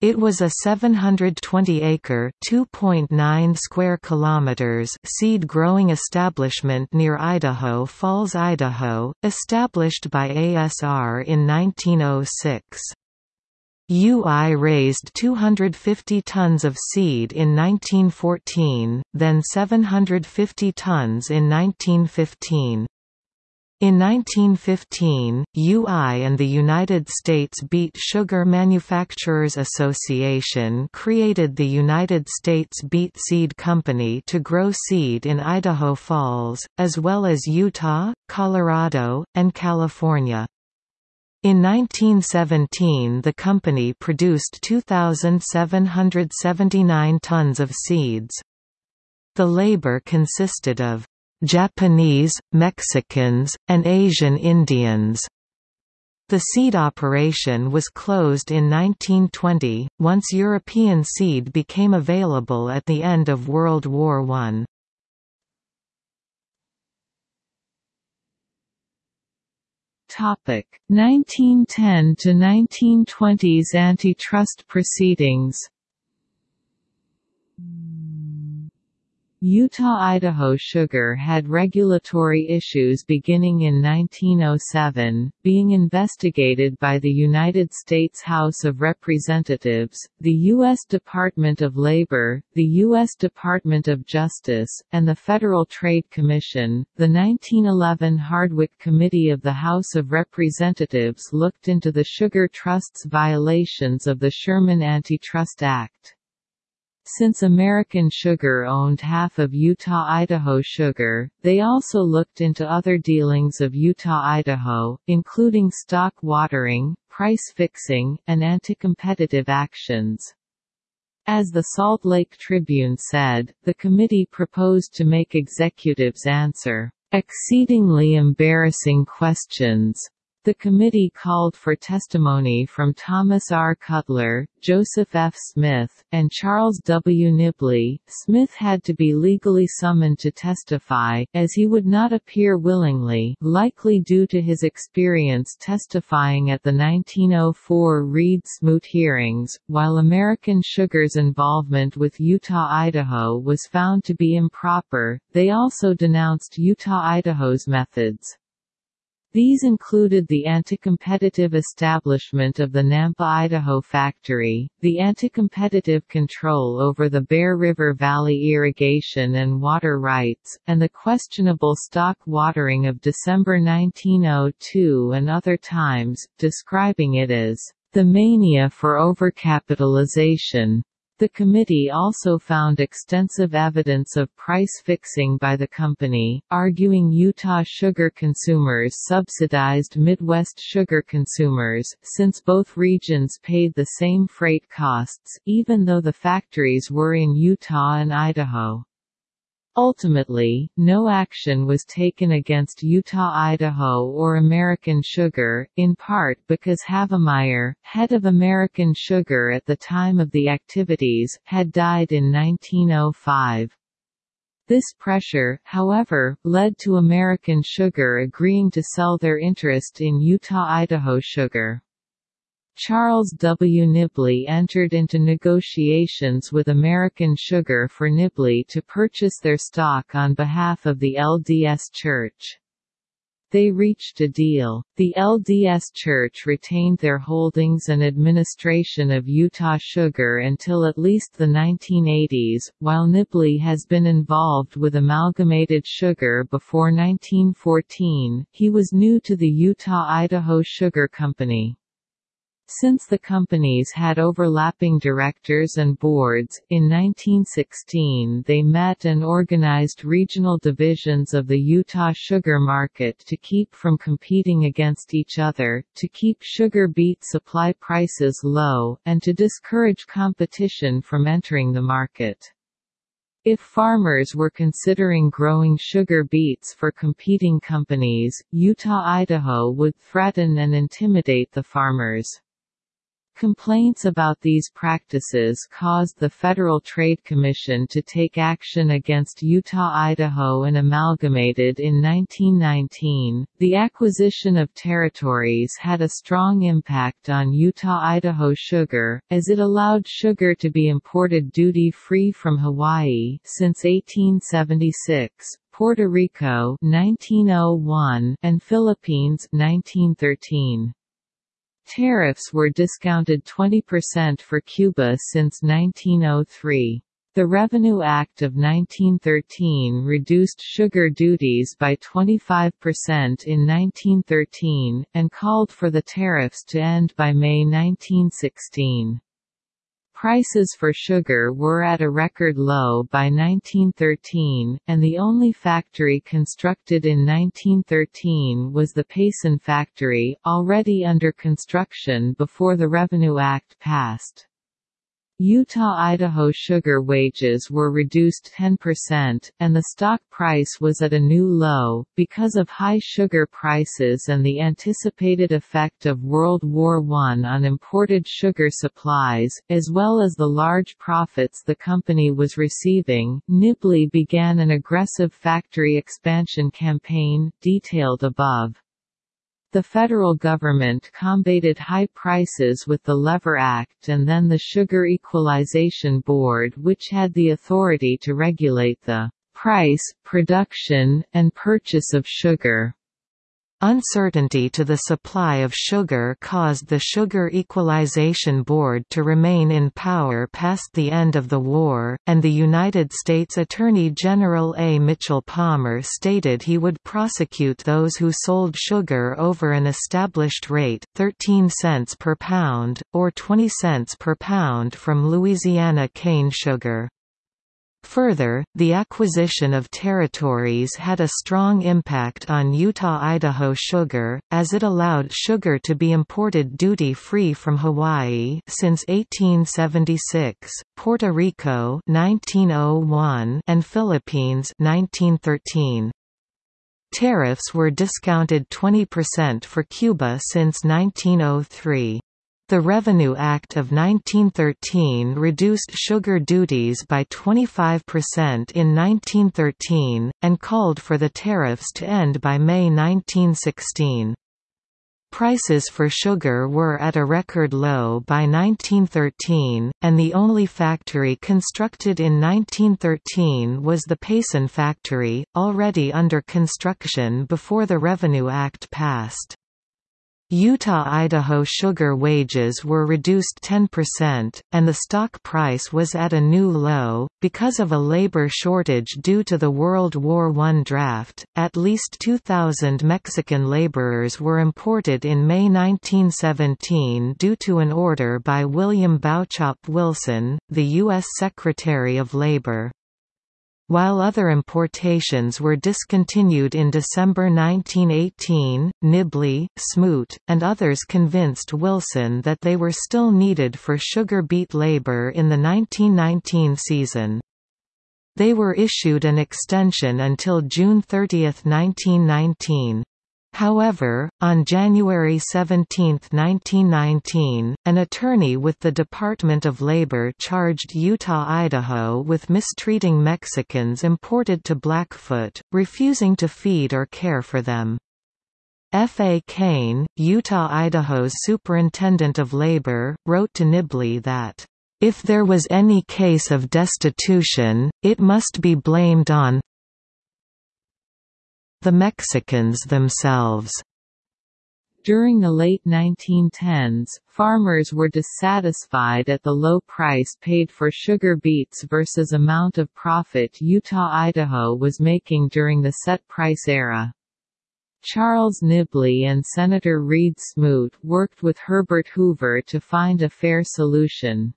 A: It was a 720-acre (2.9 square kilometers) seed-growing establishment near Idaho Falls, Idaho, established by ASR in 1906. UI raised 250 tons of seed in 1914, then 750 tons in 1915. In 1915, UI and the United States Beet Sugar Manufacturers Association created the United States Beet Seed Company to grow seed in Idaho Falls, as well as Utah, Colorado, and California. In 1917 the company produced 2,779 tons of seeds. The labor consisted of Japanese, Mexicans, and Asian Indians. The seed operation was closed in 1920, once European seed became available at the end of World War I.
B: Topic 1910 to 1920s antitrust proceedings Utah-Idaho Sugar had regulatory issues beginning in 1907, being investigated by the United States House of Representatives, the U.S. Department of Labor, the U.S. Department of Justice, and the Federal Trade Commission. The 1911 Hardwick Committee of the House of Representatives looked into the Sugar Trust's violations of the Sherman Antitrust Act. Since American Sugar owned half of Utah-Idaho Sugar, they also looked into other dealings of Utah-Idaho, including stock watering, price fixing, and anti-competitive actions. As the Salt Lake Tribune said, the committee proposed to make executives answer exceedingly embarrassing questions the committee called for testimony from Thomas R. Cutler, Joseph F. Smith, and Charles W. Nibley. Smith had to be legally summoned to testify, as he would not appear willingly, likely due to his experience testifying at the 1904 Reed-Smoot hearings. While American Sugar's involvement with Utah-Idaho was found to be improper, they also denounced Utah-Idaho's methods. These included the anti-competitive establishment of the Nampa Idaho factory, the anti-competitive control over the Bear River Valley irrigation and water rights, and the questionable stock watering of December 1902 and other times, describing it as the mania for overcapitalization. The committee also found extensive evidence of price fixing by the company, arguing Utah sugar consumers subsidized Midwest sugar consumers, since both regions paid the same freight costs, even though the factories were in Utah and Idaho. Ultimately, no action was taken against Utah-Idaho or American Sugar, in part because Havemeyer, head of American Sugar at the time of the activities, had died in 1905. This pressure, however, led to American Sugar agreeing to sell their interest in Utah-Idaho Sugar. Charles W. Nibley entered into negotiations with American Sugar for Nibley to purchase their stock on behalf of the LDS Church. They reached a deal. The LDS Church retained their holdings and administration of Utah Sugar until at least the 1980s, while Nibley has been involved with Amalgamated Sugar before 1914. He was new to the Utah-Idaho Sugar Company. Since the companies had overlapping directors and boards, in 1916 they met and organized regional divisions of the Utah sugar market to keep from competing against each other, to keep sugar beet supply prices low, and to discourage competition from entering the market. If farmers were considering growing sugar beets for competing companies, Utah-Idaho would threaten and intimidate the farmers. Complaints about these practices caused the Federal Trade Commission to take action against Utah-Idaho and Amalgamated in 1919. The acquisition of territories had a strong impact on Utah-Idaho sugar, as it allowed sugar to be imported duty-free from Hawaii since 1876, Puerto Rico 1901, and Philippines 1913. Tariffs were discounted 20% for Cuba since 1903. The Revenue Act of 1913 reduced sugar duties by 25% in 1913, and called for the tariffs to end by May 1916. Prices for sugar were at a record low by 1913, and the only factory constructed in 1913 was the Payson factory, already under construction before the Revenue Act passed. Utah-Idaho sugar wages were reduced 10%, and the stock price was at a new low, because of high sugar prices and the anticipated effect of World War I on imported sugar supplies, as well as the large profits the company was receiving. Nibley began an aggressive factory expansion campaign, detailed above. The federal government combated high prices with the Lever Act and then the Sugar Equalization Board which had the authority to regulate the price, production, and purchase of sugar.
A: Uncertainty to the supply of sugar caused the Sugar Equalization Board to remain in power past the end of the war, and the United States Attorney General A. Mitchell Palmer stated he would prosecute those who sold sugar over an established rate 13 cents per pound, or 20 cents per pound from Louisiana cane sugar. Further, the acquisition of territories had a strong impact on Utah-Idaho sugar, as it allowed sugar to be imported duty-free from Hawaii since 1876, Puerto Rico 1901, and Philippines 1913. Tariffs were discounted 20% for Cuba since 1903. The Revenue Act of 1913 reduced sugar duties by 25% in 1913, and called for the tariffs to end by May 1916. Prices for sugar were at a record low by 1913, and the only factory constructed in 1913 was the Payson factory, already under construction before the Revenue Act passed. Utah-Idaho sugar wages were reduced 10%, and the stock price was at a new low. Because of a labor shortage due to the World War I draft, at least 2,000 Mexican laborers were imported in May 1917 due to an order by William Bauchop Wilson, the U.S. Secretary of Labor. While other importations were discontinued in December 1918, Nibley, Smoot, and others convinced Wilson that they were still needed for sugar beet labor in the 1919 season. They were issued an extension until June 30, 1919. However, on January 17, 1919, an attorney with the Department of Labor charged Utah-Idaho with mistreating Mexicans imported to Blackfoot, refusing to feed or care for them. F. A. Kane, Utah-Idaho's Superintendent of Labor, wrote to Nibley that, "...if there was any case of destitution, it must be blamed on the Mexicans themselves.
B: During the late 1910s, farmers were dissatisfied at the low price paid for sugar beets versus amount of profit Utah-Idaho was making during the set price era. Charles Nibley and Senator Reed Smoot worked with Herbert Hoover to find a fair solution.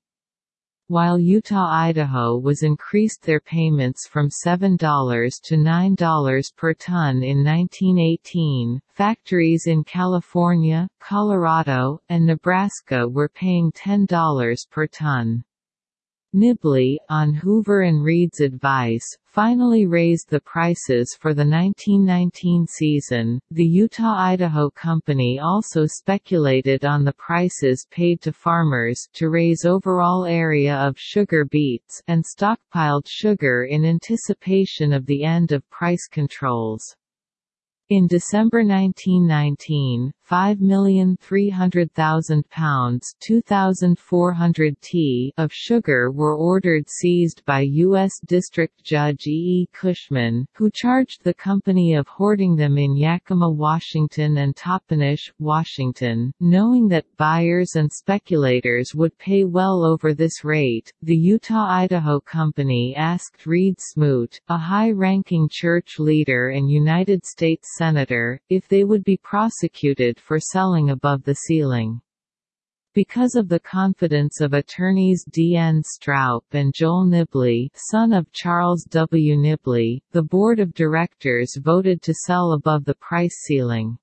B: While Utah-Idaho was increased their payments from $7 to $9 per ton in 1918, factories in California, Colorado, and Nebraska were paying $10 per ton. Nibley, on Hoover and Reed's advice, finally raised the prices for the 1919 season. The Utah-Idaho Company also speculated on the prices paid to farmers to raise overall area of sugar beets and stockpiled sugar in anticipation of the end of price controls. In December 1919, 5,300,000 pounds 2,400 t of sugar were ordered seized by U.S. District Judge E. E. Cushman, who charged the company of hoarding them in Yakima, Washington and Toppenish, Washington. Knowing that buyers and speculators would pay well over this rate, the Utah-Idaho Company asked Reed Smoot, a high-ranking church leader and United States Senator, if they would be prosecuted for selling above the ceiling. Because of the confidence of attorneys D. N. Stroup and Joel Nibley son of Charles W. Nibley, the board of directors voted to sell above the price ceiling.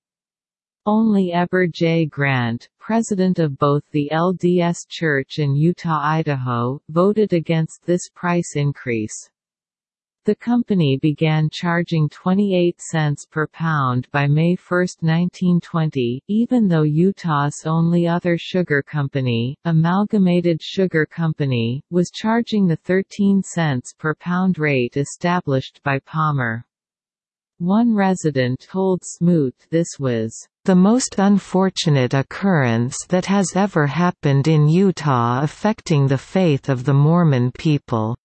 B: Only Heber J. Grant, president of both the LDS Church and Utah-Idaho, voted against this price increase. The company began charging 28 cents per pound by May 1, 1920, even though Utah's only other sugar company, Amalgamated Sugar Company, was charging the 13 cents per pound rate established by Palmer. One resident told Smoot this was
A: the most unfortunate occurrence that has ever happened in Utah affecting the faith of the Mormon people.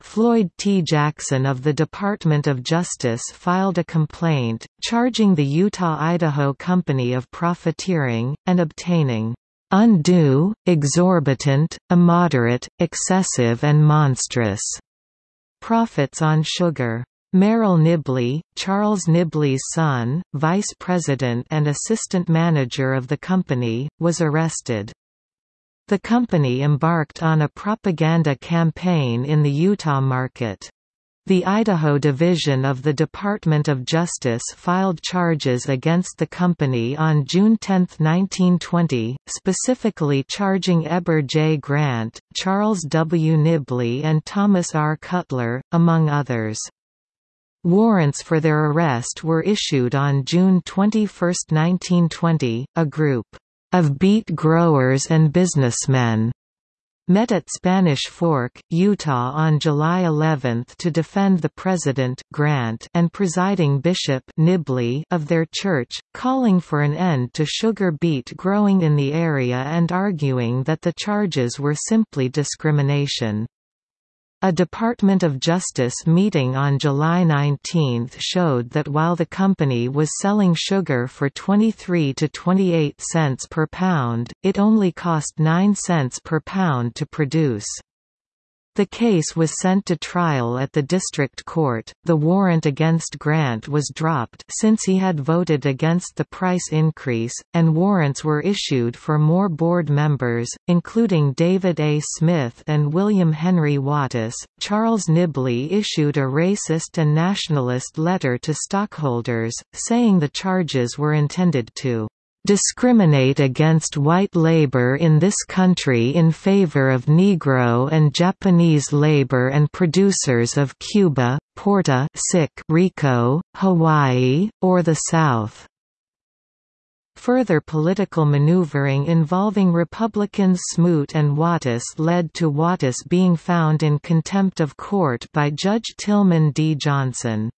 A: Floyd T. Jackson of the Department of Justice filed a complaint, charging the Utah-Idaho Company of profiteering, and obtaining undue, exorbitant, immoderate, excessive and monstrous profits on sugar. Merrill Nibley, Charles Nibley's son, vice president and assistant manager of the company, was arrested. The company embarked on a propaganda campaign in the Utah market. The Idaho Division of the Department of Justice filed charges against the company on June 10, 1920, specifically charging Heber J. Grant, Charles W. Nibley and Thomas R. Cutler, among others. Warrants for their arrest were issued on June 21, 1920. A group of beet growers and businessmen met at Spanish Fork, Utah on July 11 to defend the president Grant and presiding bishop Nibley of their church, calling for an end to sugar beet growing in the area and arguing that the charges were simply discrimination. A Department of Justice meeting on July 19 showed that while the company was selling sugar for 23 to 28 cents per pound, it only cost 9 cents per pound to produce. The case was sent to trial at the district court. The warrant against Grant was dropped since he had voted against the price increase, and warrants were issued for more board members, including David A. Smith and William Henry Wattis. Charles Nibley issued a racist and nationalist letter to stockholders, saying the charges were intended to discriminate against white labor in this country in favor of Negro and Japanese labor and producers of Cuba, Puerto Rico, Hawaii, or the South. Further political maneuvering involving Republicans Smoot and Wattis led to Wattis being found in contempt of court by Judge Tillman D. Johnson.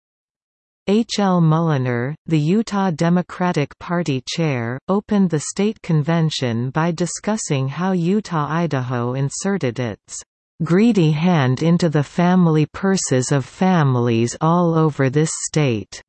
A: H. L. Mulliner, the Utah Democratic Party chair, opened the state convention by discussing how Utah-Idaho inserted its "...greedy hand into the family purses of families all over this state."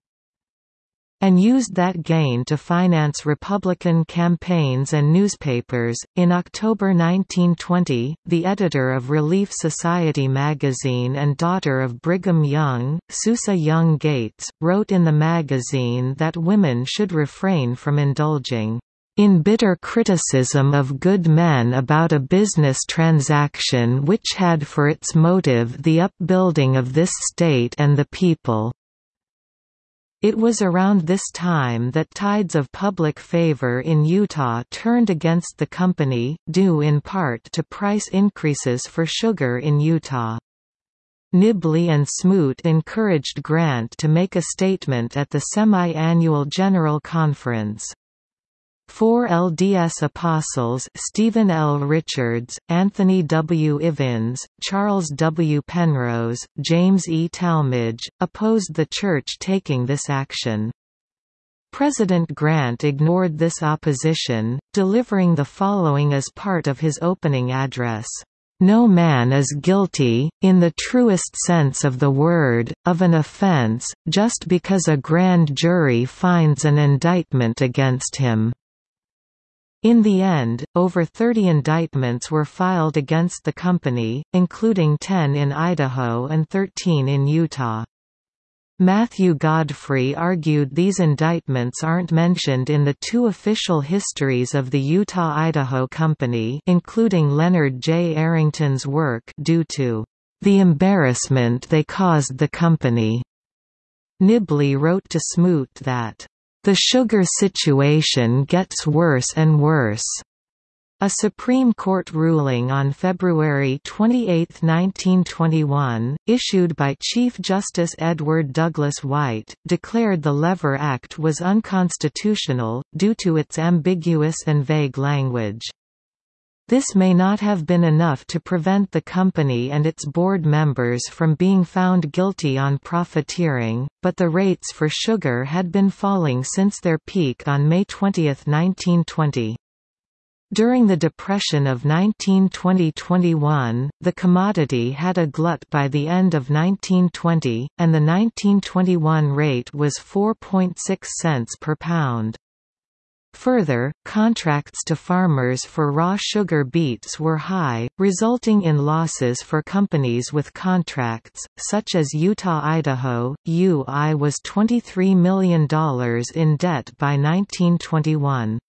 A: And used that gain to finance Republican campaigns and newspapers. In October 1920, the editor of Relief Society magazine and daughter of Brigham Young, Susa Young Gates, wrote in the magazine that women should refrain from indulging in bitter criticism of good men about a business transaction which had for its motive the upbuilding of this state and the people. It was around this time that tides of public favor in Utah turned against the company, due in part to price increases for sugar in Utah. Nibley and Smoot encouraged Grant to make a statement at the semi-annual General Conference. Four LDS apostles Stephen L. Richards, Anthony W. Ivins, Charles W. Penrose, James E. Talmage, opposed the Church taking this action. President Grant ignored this opposition, delivering the following as part of his opening address. No man is guilty, in the truest sense of the word, of an offense, just because a grand jury finds an indictment against him. In the end, over 30 indictments were filed against the company, including 10 in Idaho and 13 in Utah. Matthew Godfrey argued these indictments aren't mentioned in the two official histories of the Utah-Idaho Company including Leonard J. Arrington's work due to the embarrassment they caused the company. Nibley wrote to Smoot that the sugar situation gets worse and worse. A Supreme Court ruling on February 28, 1921, issued by Chief Justice Edward Douglas White, declared the Lever Act was unconstitutional, due to its ambiguous and vague language. This may not have been enough to prevent the company and its board members from being found guilty on profiteering, but the rates for sugar had been falling since their peak on May 20, 1920. During the Depression of 1920–21, the commodity had a glut by the end of 1920, and the 1921 rate was 4.6 cents per pound. Further, contracts to farmers for raw sugar beets were high, resulting in losses for companies with contracts, such as Utah-Idaho. UI was $23 million in debt by 1921.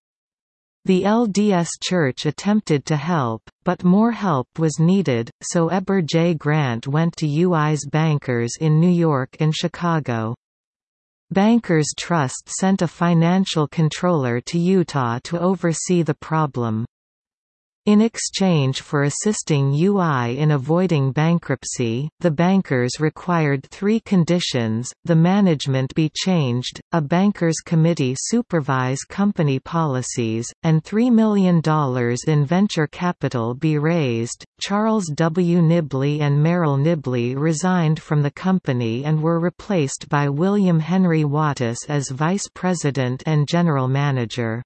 A: The LDS Church attempted to help, but more help was needed, so Heber J. Grant went to UI's bankers in New York and Chicago. Bankers Trust sent a financial controller to Utah to oversee the problem. In exchange for assisting UI in avoiding bankruptcy, the bankers required three conditions, the management be changed, a bankers committee supervise company policies, and $3 million in venture capital be raised. Charles W. Nibley and Merrill Nibley resigned from the company and were replaced by William Henry Wattis as vice president and general manager.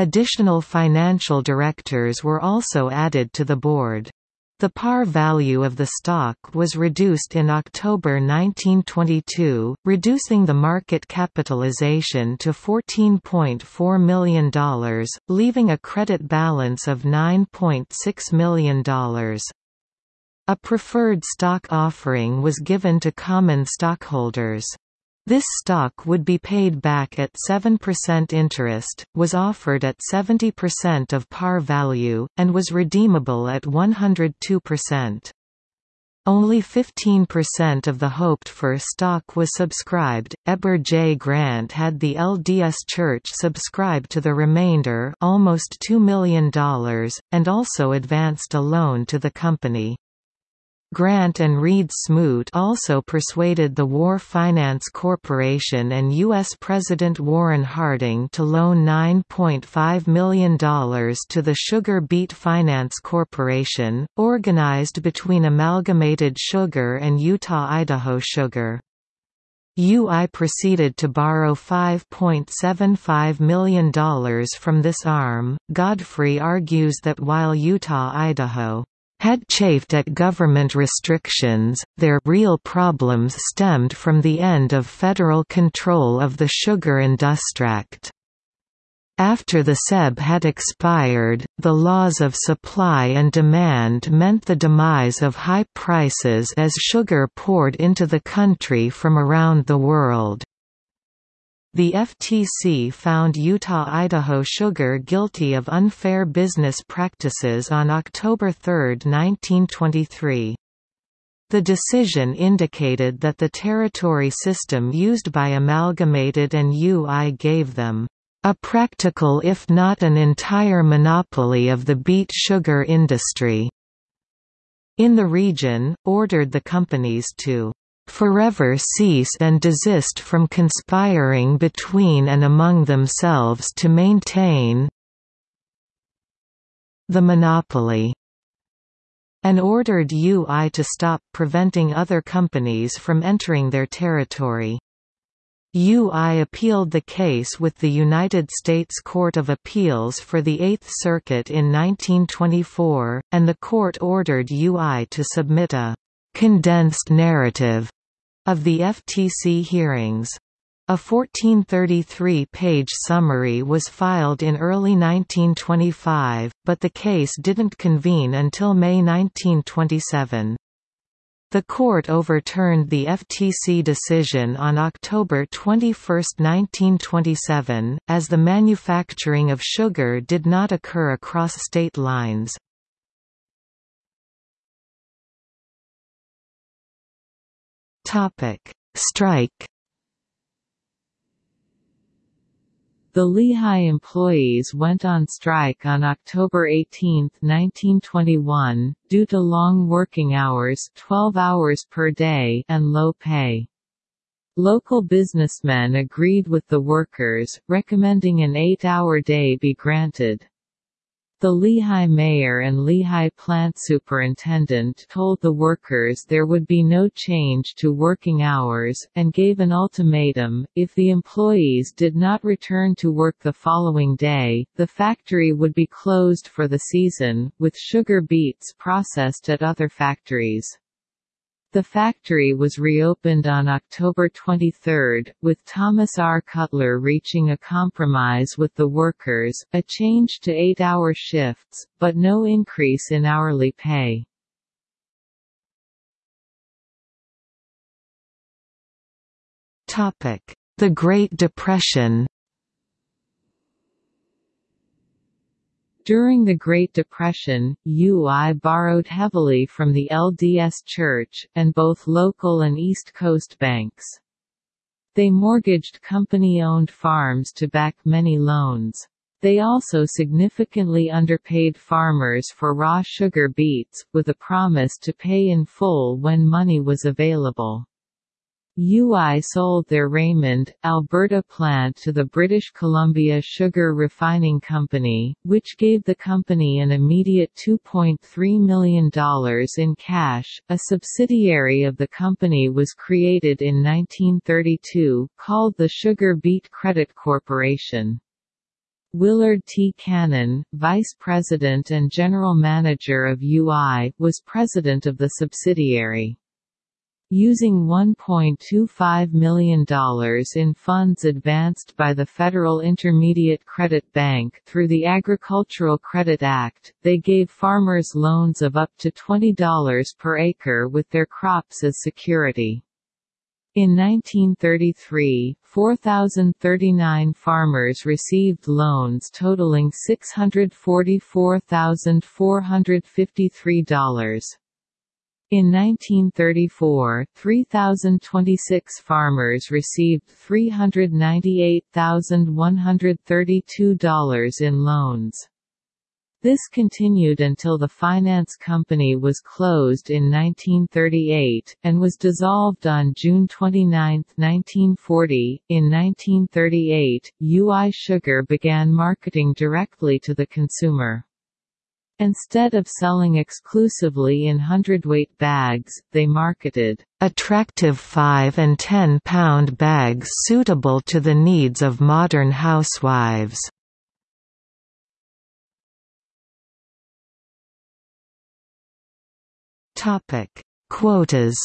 A: Additional financial directors were also added to the board. The par value of the stock was reduced in October 1922, reducing the market capitalization to $14.4 million, leaving a credit balance of $9.6 million. A preferred stock offering was given to common stockholders. This stock would be paid back at 7% interest, was offered at 70% of par value, and was redeemable at 102%. Only 15% of the hoped-for stock was subscribed. Heber J. Grant had the LDS Church subscribe to the remainder almost $2 million, and also advanced a loan to the company. Grant and Reed Smoot also persuaded the War Finance Corporation and U.S. President Warren Harding to loan $9.5 million to the Sugar Beet Finance Corporation, organized between Amalgamated Sugar and Utah-Idaho Sugar. UI proceeded to borrow $5.75 million from this arm. Godfrey argues that while Utah-Idaho had chafed at government restrictions, their real problems stemmed from the end of federal control of the sugar industract. After the SEB had expired, the laws of supply and demand meant the demise of high prices as sugar poured into the country from around the world. The FTC found Utah-Idaho Sugar guilty of unfair business practices on October 3, 1923. The decision indicated that the territory system used by Amalgamated and UI gave them a practical if not an entire monopoly of the beet sugar industry in the region, ordered the companies to forever cease and desist from conspiring between and among themselves to maintain the monopoly and ordered UI to stop preventing other companies from entering their territory. UI appealed the case with the United States Court of Appeals for the Eighth Circuit in 1924, and the court ordered UI to submit a «condensed narrative» of the FTC hearings. A 1433-page summary was filed in early 1925, but the case didn't convene until May 1927. The court overturned the FTC decision on October 21, 1927, as the manufacturing of sugar did not occur across state lines. Strike
B: The Lehi employees went on strike on October 18, 1921, due to long working hours 12 hours per day and low pay. Local businessmen agreed with the workers, recommending an eight-hour day be granted. The Lehi mayor and Lehi plant superintendent told the workers there would be no change to working hours, and gave an ultimatum, if the employees did not return to work the following day, the factory would be closed for the season, with sugar beets processed at other factories. The factory was reopened on October 23, with Thomas R. Cutler reaching a compromise with the workers, a change to eight-hour shifts, but no increase in hourly pay.
A: The Great Depression
B: During the Great Depression, UI borrowed heavily from the LDS Church, and both local and East Coast banks. They mortgaged company-owned farms to back many loans. They also significantly underpaid farmers for raw sugar beets, with a promise to pay in full when money was available. UI sold their Raymond, Alberta plant to the British Columbia Sugar Refining Company, which gave the company an immediate $2.3 million in cash. A subsidiary of the company was created in 1932, called the Sugar Beet Credit Corporation. Willard T. Cannon, vice president and general manager of UI, was president of the subsidiary. Using $1.25 million in funds advanced by the Federal Intermediate Credit Bank through the Agricultural Credit Act, they gave farmers loans of up to $20 per acre with their crops as security. In 1933, 4,039 farmers received loans totaling $644,453. In 1934, 3,026 farmers received $398,132 in loans. This continued until the finance company was closed in 1938, and was dissolved on June 29, 1940. In 1938, UI Sugar began marketing directly to the consumer. Instead of selling exclusively in hundredweight bags, they marketed
A: attractive 5 and 10 pound bags suitable to the needs of modern housewives. Topic: Quotas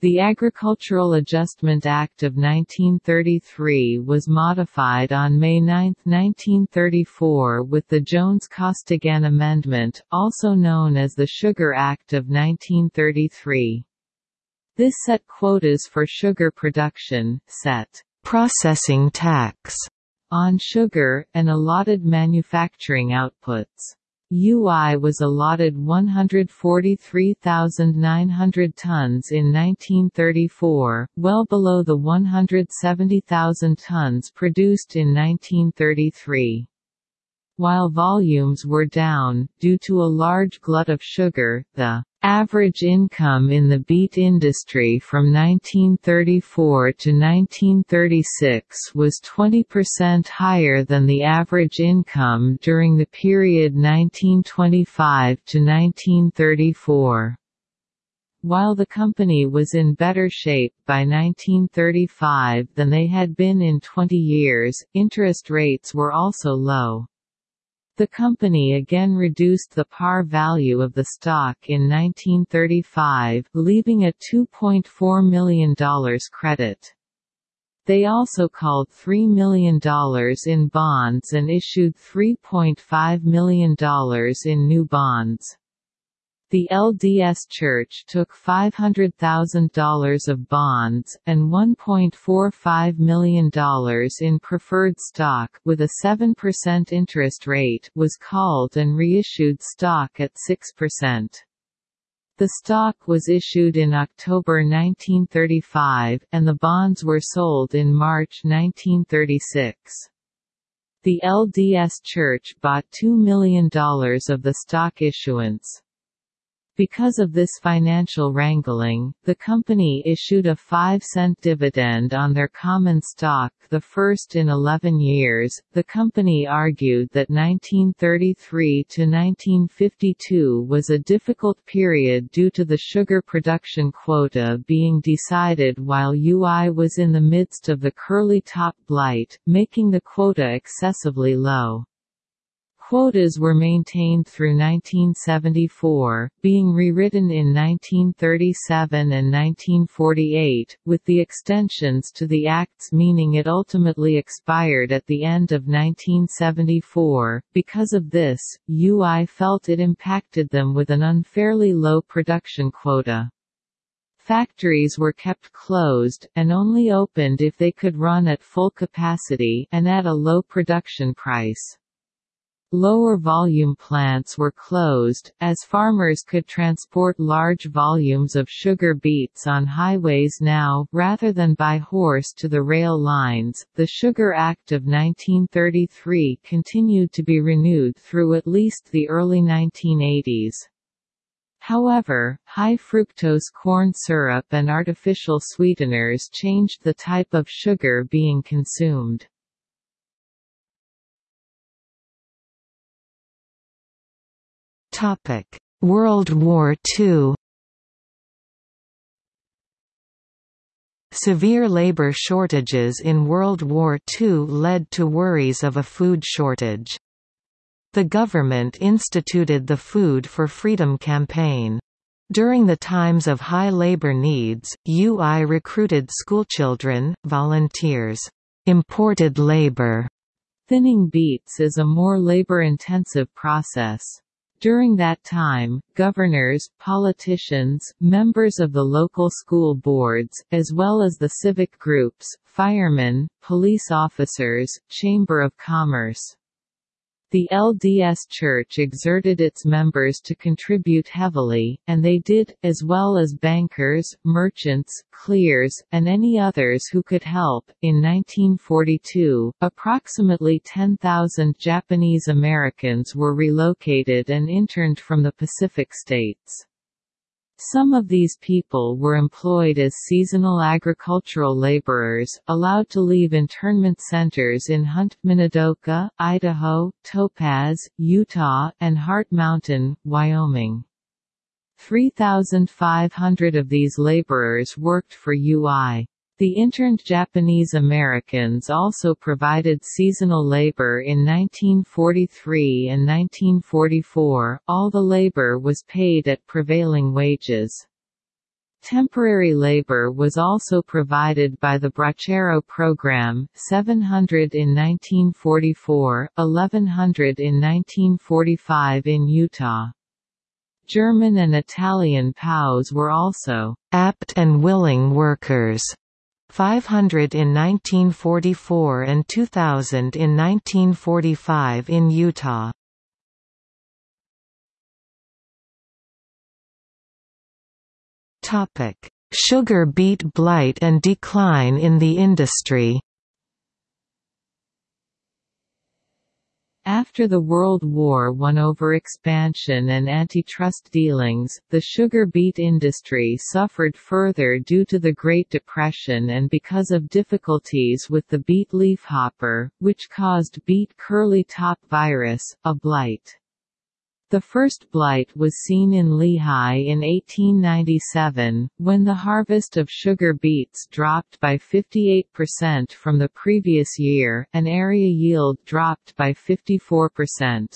B: The Agricultural Adjustment Act of 1933 was modified on May 9, 1934 with the Jones-Costigan Amendment, also known as the Sugar Act of 1933. This set quotas for sugar production, set
A: processing tax
B: on sugar, and allotted manufacturing outputs. UI was allotted 143,900 tons in 1934, well below the 170,000 tons produced in 1933. While volumes were down, due to a large glut of sugar, the Average income in the beet industry from 1934 to 1936 was 20% higher than the average income during the period 1925 to 1934. While the company was in better shape by 1935 than they had been in 20 years, interest rates were also low. The company again reduced the par value of the stock in 1935, leaving a $2.4 million credit. They also called $3 million in bonds and issued $3.5 million in new bonds. The LDS Church took $500,000 of bonds, and $1.45 million in preferred stock with a 7% interest rate was called and reissued stock at 6%. The stock was issued in October 1935, and the bonds were sold in March 1936. The LDS Church bought $2 million of the stock issuance. Because of this financial wrangling, the company issued a 5-cent dividend on their common stock, the first in 11 years. The company argued that 1933 to 1952 was a difficult period due to the sugar production quota being decided while UI was in the midst of the curly top blight, making the quota excessively low. Quotas were maintained through 1974, being rewritten in 1937 and 1948, with the extensions to the acts meaning it ultimately expired at the end of 1974. Because of this, UI felt it impacted them with an unfairly low production quota. Factories were kept closed, and only opened if they could run at full capacity and at a low production price. Lower volume plants were closed, as farmers could transport large volumes of sugar beets on highways now, rather than by horse to the rail lines. The Sugar Act of 1933 continued to be renewed through at least the early 1980s. However, high fructose corn syrup and artificial sweeteners changed the type of sugar being consumed.
A: World War II Severe labor shortages in World War II led to worries of a food shortage. The government instituted the Food for Freedom campaign. During the times of high labor needs, UI recruited schoolchildren, volunteers, imported labor.
B: Thinning beets is a more labor-intensive process. During that time, governors, politicians, members of the local school boards, as well as the civic groups, firemen, police officers, Chamber of Commerce, the LDS Church exerted its members to contribute heavily, and they did, as well as bankers, merchants, clears, and any others who could help. In 1942, approximately 10,000 Japanese Americans were relocated and interned from the Pacific states. Some of these people were employed as seasonal agricultural laborers, allowed to leave internment centers in Hunt, Minidoka, Idaho, Topaz, Utah, and Heart Mountain, Wyoming. 3,500 of these laborers worked for UI. The interned Japanese Americans also provided seasonal labor in 1943 and 1944, all the labor was paid at prevailing wages. Temporary labor was also provided by the Bracero program, 700 in 1944, 1100 in 1945 in Utah. German and Italian POWs were also
A: apt and willing workers 500 in 1944 and 2000 in 1945 in Utah. Topic: Sugar beet blight and decline in the industry.
B: After the World War I over expansion and antitrust dealings, the sugar beet industry suffered further due to the Great Depression and because of difficulties with the beet leafhopper, which caused beet curly top virus, a blight. The first blight was seen in Lehi in 1897, when the harvest of sugar beets dropped by 58% from the previous year, and area yield dropped by 54%.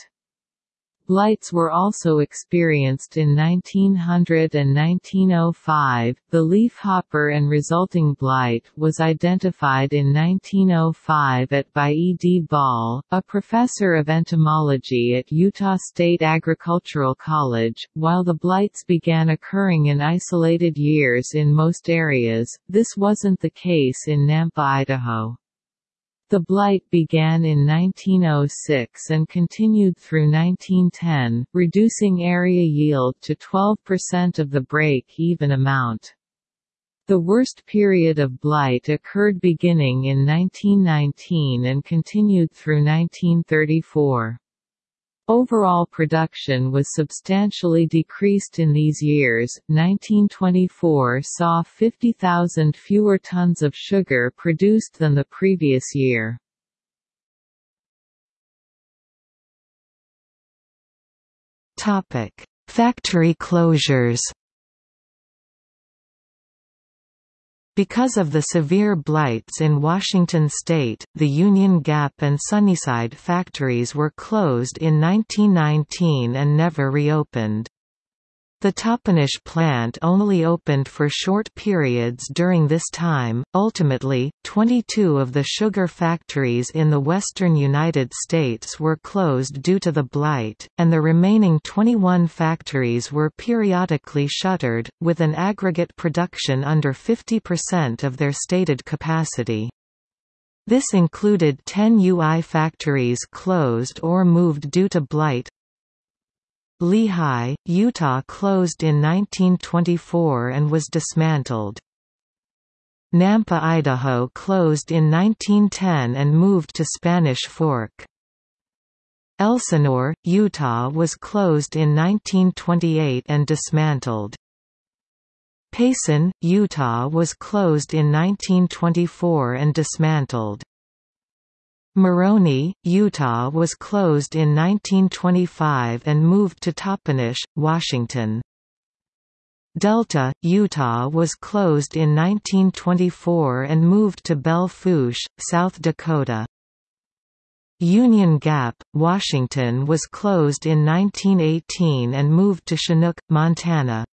B: Blights were also experienced in 1900 and 1905. The leafhopper and resulting blight was identified in 1905 at by E. D. Ball, a professor of entomology at Utah State Agricultural College. While the blights began occurring in isolated years in most areas, this wasn't the case in Nampa, Idaho. The blight began in 1906 and continued through 1910, reducing area yield to 12% of the break-even amount. The worst period of blight occurred beginning in 1919 and continued through 1934. Overall production was substantially decreased in these years. 1924 saw 50,000 fewer tons of sugar produced than the previous year.
A: Topic: Factory closures. Because of the severe blights in Washington state, the Union Gap and Sunnyside factories were closed in 1919 and never reopened. The Toppenish plant only opened for short periods during this time. Ultimately, 22 of the sugar factories in the western United States were closed due to the blight, and the remaining 21 factories were periodically shuttered, with an aggregate production under 50% of their stated capacity. This included 10 UI factories closed or moved due to blight, Lehi, Utah closed in 1924 and was dismantled. Nampa, Idaho closed in 1910 and moved to Spanish Fork. Elsinore, Utah was closed in 1928 and dismantled. Payson, Utah was closed in 1924 and dismantled. Moroni, Utah was closed in 1925 and moved to Toppenish, Washington. Delta, Utah was closed in 1924 and moved to Belle Fourche, South Dakota. Union Gap, Washington was closed in 1918 and moved to Chinook, Montana.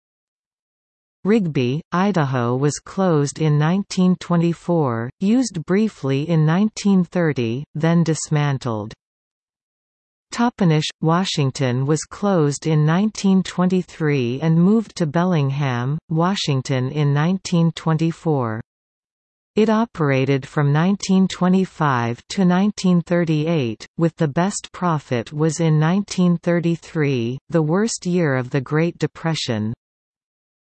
A: Rigby, Idaho was closed in 1924, used briefly in 1930, then dismantled. Toppenish, Washington was closed in 1923 and moved to Bellingham, Washington in 1924. It operated from 1925 to 1938, with the best profit was in 1933, the worst year of the Great Depression.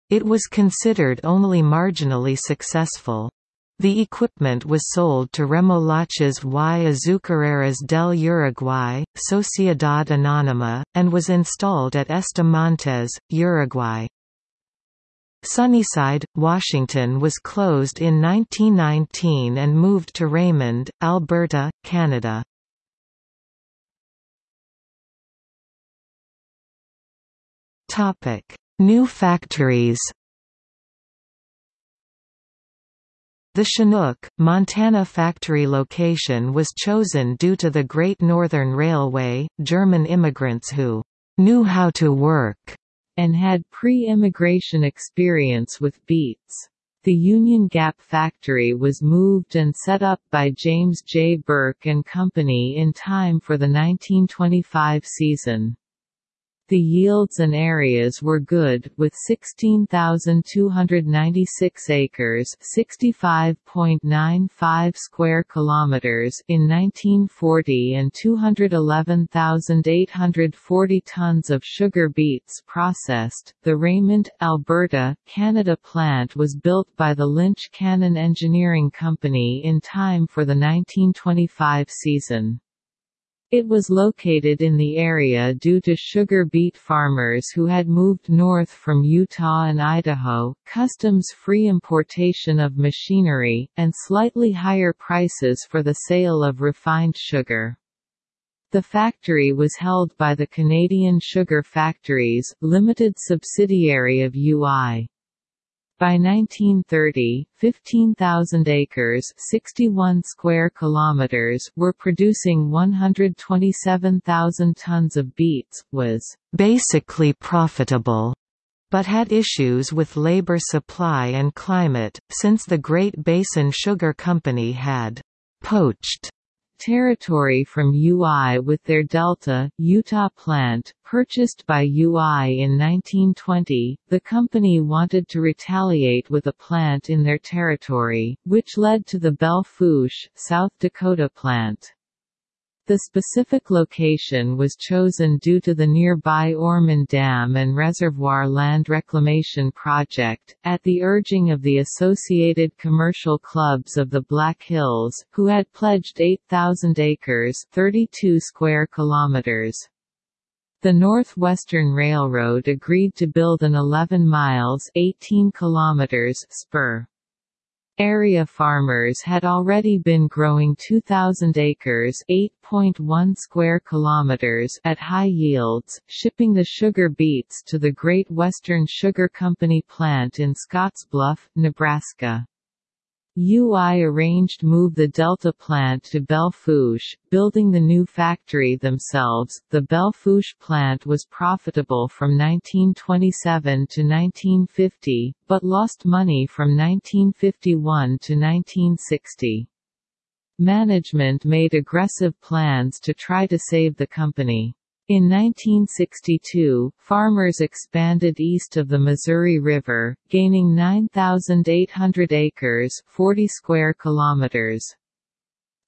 A: It was considered only marginally successful. The equipment was sold to Remolaches y Azucareras del Uruguay, Sociedad Anónima, and was installed at Estamantes, Uruguay. Sunnyside, Washington was closed in 1919 and moved to Raymond, Alberta, Canada. New factories The Chinook, Montana factory location was chosen due to the Great Northern Railway, German immigrants who knew how to work and had pre-immigration experience with beets. The Union Gap factory was moved and set up by James J. Burke and Company in time for the 1925 season. The yields and areas were good, with 16,296 acres (65.95 square kilometers) in 1940 and 211,840 tons of sugar beets processed. The Raymond, Alberta, Canada plant was built by the Lynch Cannon Engineering Company in time for the 1925 season.
B: It was located in the area due to sugar beet farmers who had moved north from Utah and Idaho, customs-free importation of machinery, and slightly higher prices for the sale of refined sugar. The factory was held by the Canadian Sugar Factories, limited subsidiary of UI. By 1930, 15,000 acres 61 square kilometers were producing 127,000 tons of beets, was
A: basically profitable, but had issues with labor supply and climate, since the Great Basin Sugar Company had poached
B: territory from UI with their Delta, Utah plant, purchased by UI in 1920. The company wanted to retaliate with a plant in their territory, which led to the Belle South Dakota plant. The specific location was chosen due to the nearby Orman Dam and Reservoir Land Reclamation Project, at the urging of the Associated Commercial Clubs of the Black Hills, who had pledged 8,000 acres 32 square kilometers. The Northwestern Railroad agreed to build an 11 miles 18 kilometers spur. Area farmers had already been growing 2,000 acres (8.1 square kilometers) at high yields, shipping the sugar beets to the Great Western Sugar Company plant in Scottsbluff, Nebraska. UI arranged move the Delta plant to Belle Fourche, building the new factory themselves. The Belle Fourche plant was profitable from 1927 to 1950, but lost money from 1951 to 1960. Management made aggressive plans to try to save the company. In 1962, farmers expanded east of the Missouri River, gaining 9,800 acres 40 square kilometers.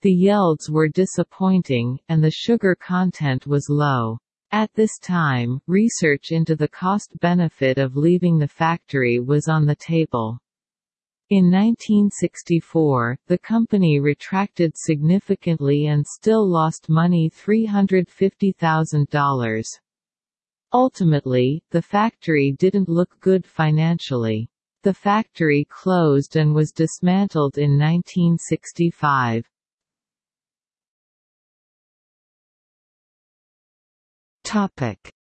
B: The yields were disappointing, and the sugar content was low. At this time, research into the cost-benefit of leaving the factory was on the table. In 1964, the company retracted significantly and still lost money $350,000. Ultimately, the factory didn't look good financially. The factory closed and was dismantled in 1965.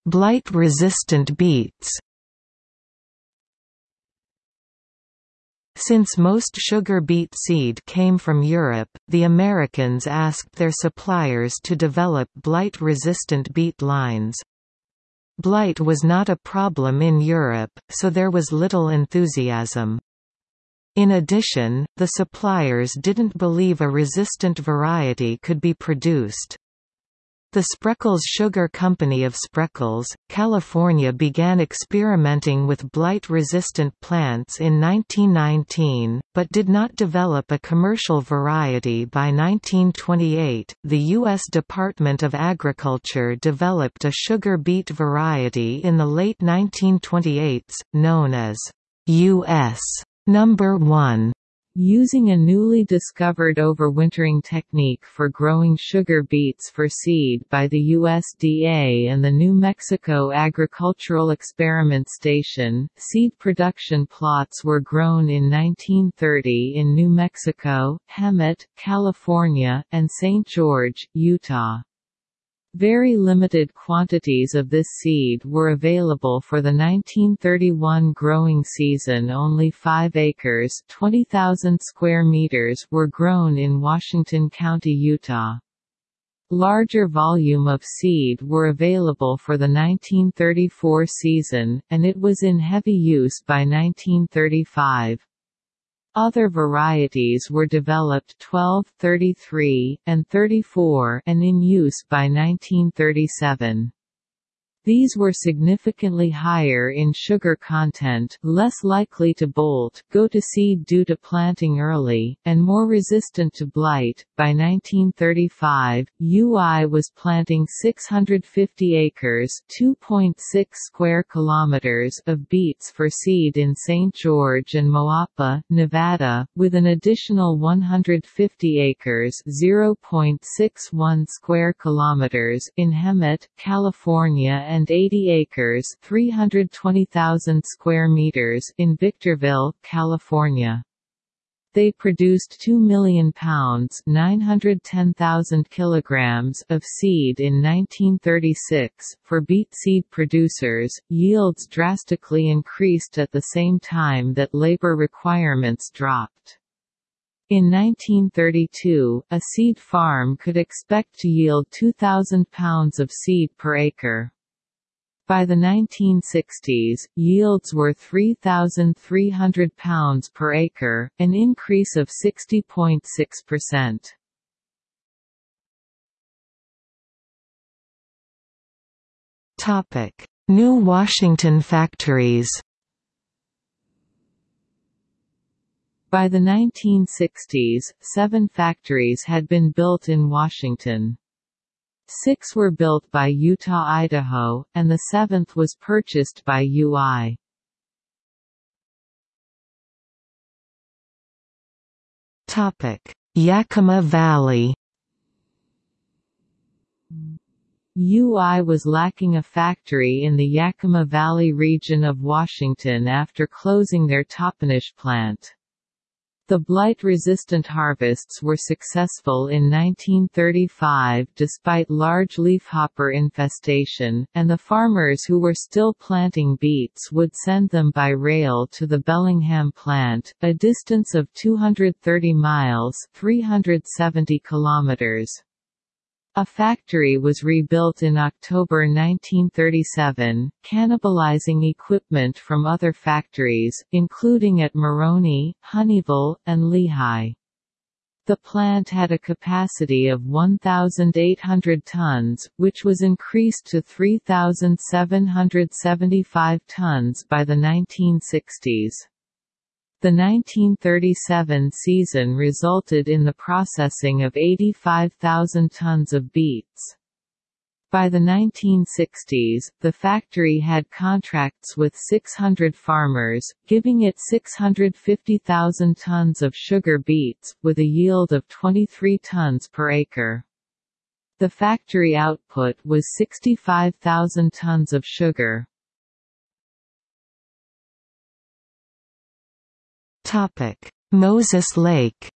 A: Blight-resistant beets Since most sugar beet seed came from Europe, the Americans asked their suppliers to develop blight-resistant beet lines. Blight was not a problem in Europe, so there was little enthusiasm. In addition, the suppliers didn't believe a resistant variety could be produced. The Spreckels Sugar Company of Spreckels, California began experimenting with blight-resistant plants in 1919, but did not develop a commercial variety by 1928. The U.S. Department of Agriculture developed a sugar beet variety in the late 1928s, known as U.S. Number 1.
B: Using a newly discovered overwintering technique for growing sugar beets for seed by the USDA and the New Mexico Agricultural Experiment Station, seed production plots were grown in 1930 in New Mexico, Hemet, California, and St. George, Utah. Very limited quantities of this seed were available for the 1931 growing season only 5 acres 20,000 square meters were grown in Washington County, Utah. Larger volume of seed were available for the 1934 season, and it was in heavy use by 1935. Other varieties were developed 12, 33, and 34 and in use by 1937. These were significantly higher in sugar content less likely to bolt, go to seed due to planting early, and more resistant to blight. By 1935, UI was planting 650 acres (2.6 square kilometers) of beets for seed in St. George and Moapa, Nevada, with an additional 150 acres (0.61 square kilometers) in Hemet, California and 80 acres 320,000 square meters in Victorville, California. They produced 2 million pounds 910,000 kilograms of seed in 1936. For beet seed producers, yields drastically increased at the same time that labor requirements dropped. In 1932, a seed farm could expect to yield 2,000 pounds of seed per acre. By the 1960s, yields were 3,300 pounds per acre, an increase of 60.6%.
A: Topic: New Washington factories.
B: By the 1960s, seven factories had been built in Washington. Six were built by Utah Idaho, and the seventh was purchased by UI.
A: Yakima Valley
B: UI was lacking a factory in the Yakima Valley region of Washington after closing their Toppenish plant. The blight-resistant harvests were successful in 1935 despite large leafhopper infestation, and the farmers who were still planting beets would send them by rail to the Bellingham plant, a distance of 230 miles 370 kilometers. A factory was rebuilt in October 1937, cannibalizing equipment from other factories, including at Moroni, Honeyville, and Lehi. The plant had a capacity of 1,800 tons, which was increased to 3,775 tons by the 1960s. The 1937 season resulted in the processing of 85,000 tons of beets. By the 1960s, the factory had contracts with 600 farmers, giving it 650,000 tons of sugar beets, with a yield of 23 tons per acre. The factory output was 65,000 tons of sugar.
A: Moses Lake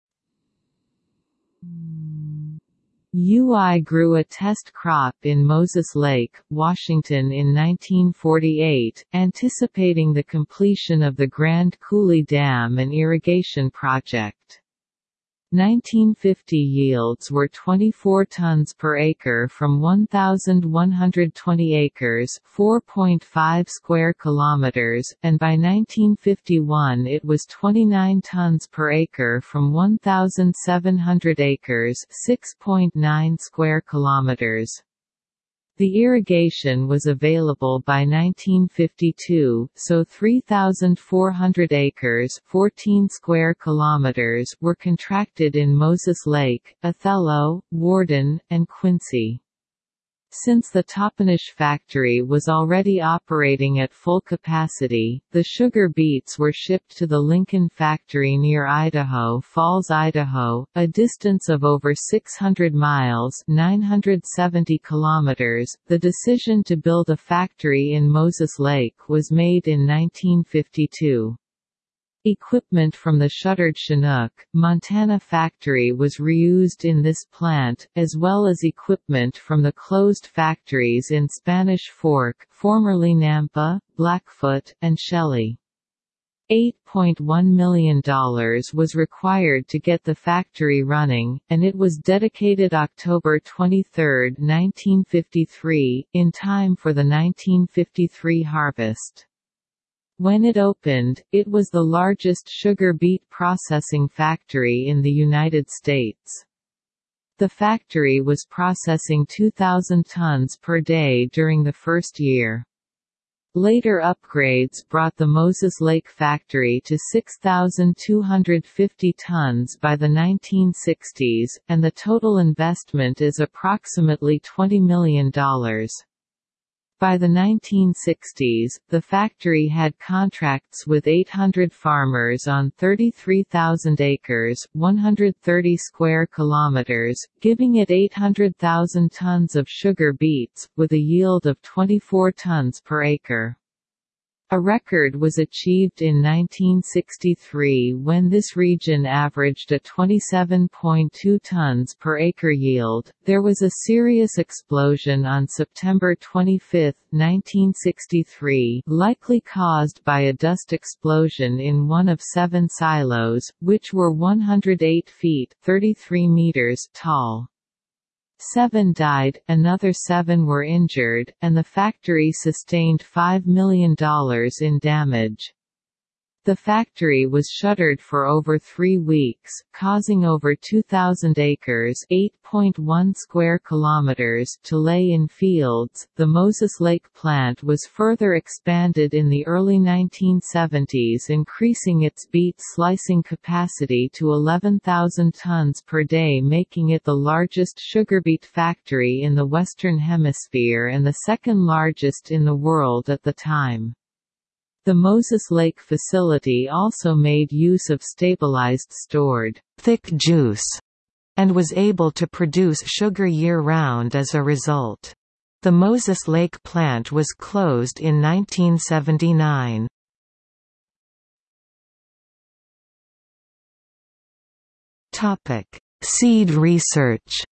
B: UI grew a test crop in Moses Lake, Washington in 1948, anticipating the completion of the Grand Coulee Dam and irrigation project. 1950 yields were 24 tons per acre from 1,120 acres 4.5 square kilometers, and by 1951 it was 29 tons per acre from 1,700 acres 6.9 square kilometers. The irrigation was available by 1952, so 3,400 acres 14 square kilometers were contracted in Moses Lake, Othello, Warden, and Quincy. Since the Toppenish factory was already operating at full capacity, the sugar beets were shipped to the Lincoln factory near Idaho Falls, Idaho, a distance of over 600 miles 970 kilometers. .The decision to build a factory in Moses Lake was made in 1952. Equipment from the shuttered Chinook, Montana factory was reused in this plant, as well as equipment from the closed factories in Spanish Fork formerly Nampa, Blackfoot, and Shelley. $8.1 million was required to get the factory running, and it was dedicated October 23, 1953, in time for the 1953 harvest. When it opened, it was the largest sugar beet processing factory in the United States. The factory was processing 2,000 tons per day during the first year. Later upgrades brought the Moses Lake factory to 6,250 tons by the 1960s, and the total investment is approximately $20 million. By the 1960s, the factory had contracts with 800 farmers on 33,000 acres, 130 square kilometers, giving it 800,000 tons of sugar beets, with a yield of 24 tons per acre. A record was achieved in 1963 when this region averaged a 27.2 tons per acre yield. There was a serious explosion on September 25, 1963, likely caused by a dust explosion in one of seven silos, which were 108 feet (33 meters) tall. Seven died, another seven were injured, and the factory sustained $5 million in damage. The factory was shuttered for over three weeks, causing over 2,000 acres (8.1 square kilometers) to lay in fields. The Moses Lake plant was further expanded in the early 1970s, increasing its beet slicing capacity to 11,000 tons per day, making it the largest sugar beet factory in the Western Hemisphere and the second largest in the world at the time. The Moses Lake facility also made use of stabilized stored
A: thick juice and was able to produce sugar year-round as a result. The Moses Lake plant was closed in 1979. Topic: Seed research.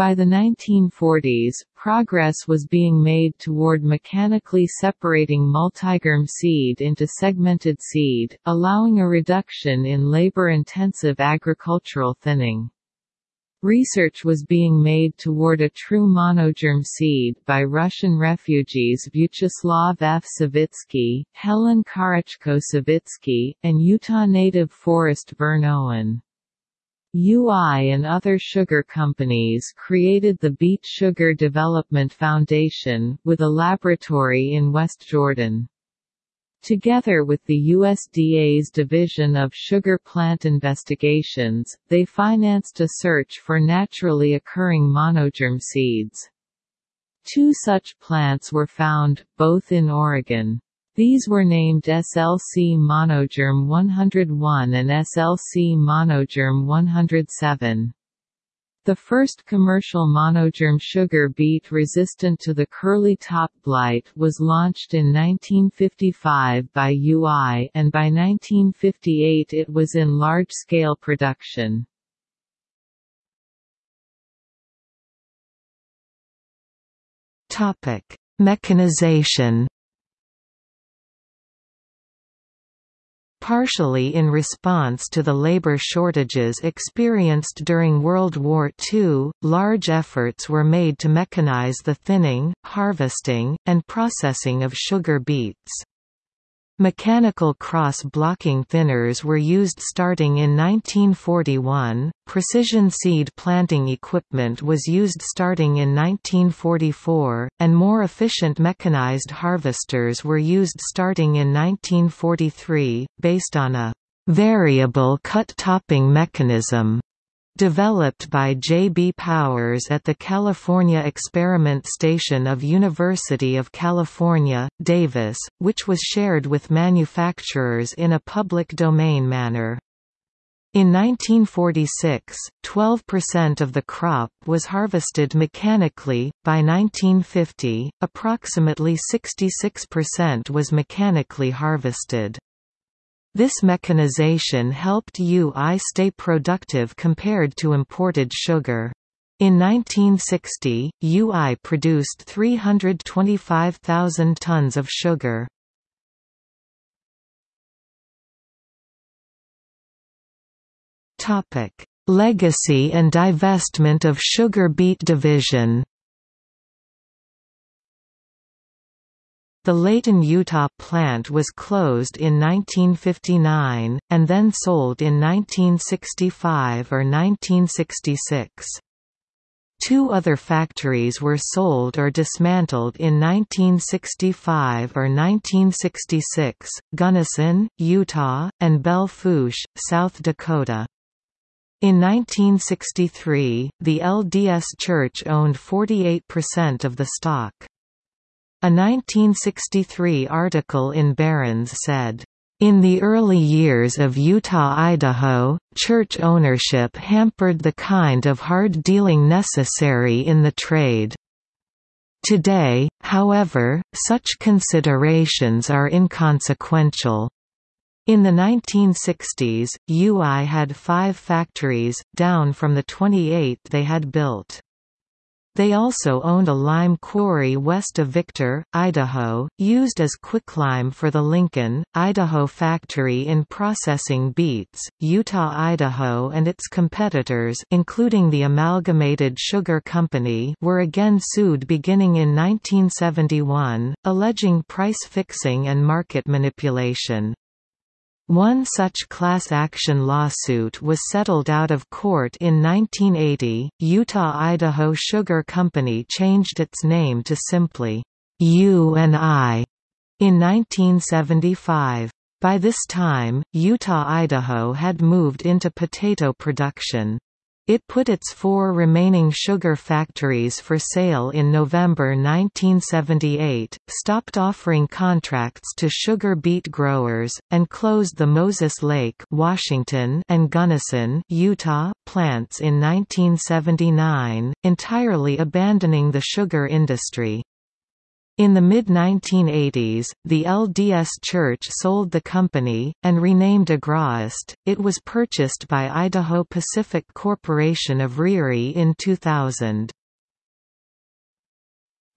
B: By the 1940s, progress was being made toward mechanically separating multigerm seed into segmented seed, allowing a reduction in labor-intensive agricultural thinning. Research was being made toward a true monogerm seed by Russian refugees Vyacheslav F. Savitsky, Helen Karachko Savitsky, and Utah native Forrest Vern Owen. UI and other sugar companies created the Beet Sugar Development Foundation, with a laboratory in West Jordan. Together with the USDA's Division of Sugar Plant Investigations, they financed a search for naturally occurring monogerm seeds. Two such plants were found, both in Oregon. These were named SLC monogerm 101 and SLC monogerm 107. The first commercial monogerm sugar beet resistant to the curly top blight was launched in 1955 by UI and by 1958 it was in large-scale production.
A: Mechanization Partially in response to the labor shortages experienced during World War II, large efforts were made to mechanize the thinning, harvesting, and processing of sugar beets. Mechanical cross-blocking thinners were used starting in 1941, precision seed planting equipment was used starting in 1944, and more efficient mechanized harvesters were used starting in 1943, based on a variable cut topping mechanism developed by J. B. Powers at the California Experiment Station of University of California, Davis, which was shared with manufacturers in a public domain manner. In 1946, 12% of the crop was harvested mechanically, by 1950, approximately 66% was mechanically harvested. This mechanization helped UI stay productive compared to imported sugar. In 1960, UI produced 325,000 tons of sugar. Legacy and divestment of sugar beet division The Layton, Utah plant was closed in 1959, and then sold in 1965 or 1966. Two other factories were sold or dismantled in 1965 or 1966, Gunnison, Utah, and Belle Fourche, South Dakota. In 1963, the LDS Church owned 48% of the stock. A 1963 article in Barron's said, in the early years of Utah-Idaho, church ownership hampered the kind of hard dealing necessary in the trade. Today, however, such considerations are inconsequential. In the 1960s, UI had five factories, down from the 28 they had built. They also owned a lime quarry west of Victor, Idaho, used as quicklime for the Lincoln, Idaho factory in processing beets. Utah, Idaho and its competitors including the Amalgamated Sugar Company were again sued beginning in 1971, alleging price fixing and market manipulation. One such class action lawsuit was settled out of court in 1980. Utah-Idaho Sugar Company changed its name to simply U&I in 1975. By this time, Utah-Idaho had moved into potato production. It put its four remaining sugar factories for sale in November 1978, stopped offering contracts to sugar beet growers, and closed the Moses Lake Washington and Gunnison Utah plants in 1979, entirely abandoning the sugar industry. In the mid-1980s, the LDS Church sold the company, and renamed Agraist. It was purchased by Idaho Pacific Corporation of Ririe in 2000.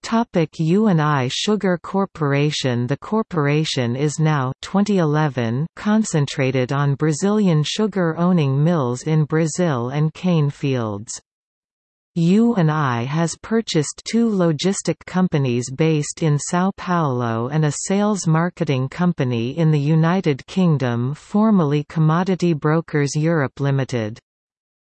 A: Topic U&I Sugar Corporation The corporation is now 2011 concentrated on Brazilian sugar-owning mills in Brazil and cane fields. U&I has purchased two logistic companies based in São Paulo and a sales marketing company in the United Kingdom formerly Commodity Brokers Europe Limited.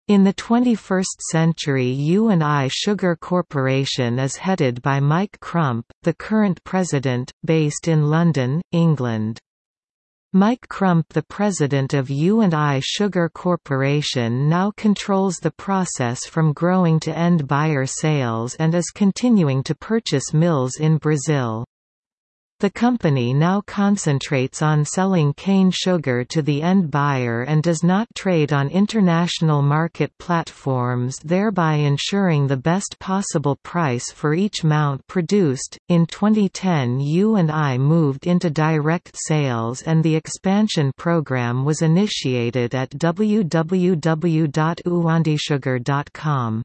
A: In the 21st century U&I Sugar Corporation is headed by Mike Crump, the current president, based in London, England. Mike Crump the president of U&I Sugar Corporation now controls the process from growing to end buyer sales and is continuing to purchase mills in Brazil. The company now concentrates on selling cane sugar to the end buyer and does not trade on international market platforms, thereby ensuring the best possible price for each mount produced. In 2010, U&I moved into direct sales and the expansion program was initiated at www.uandisugar.com.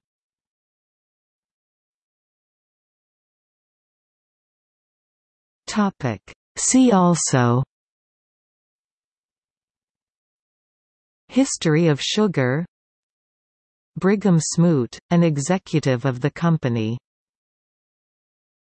A: Topic. See also History of sugar Brigham Smoot, an executive of the company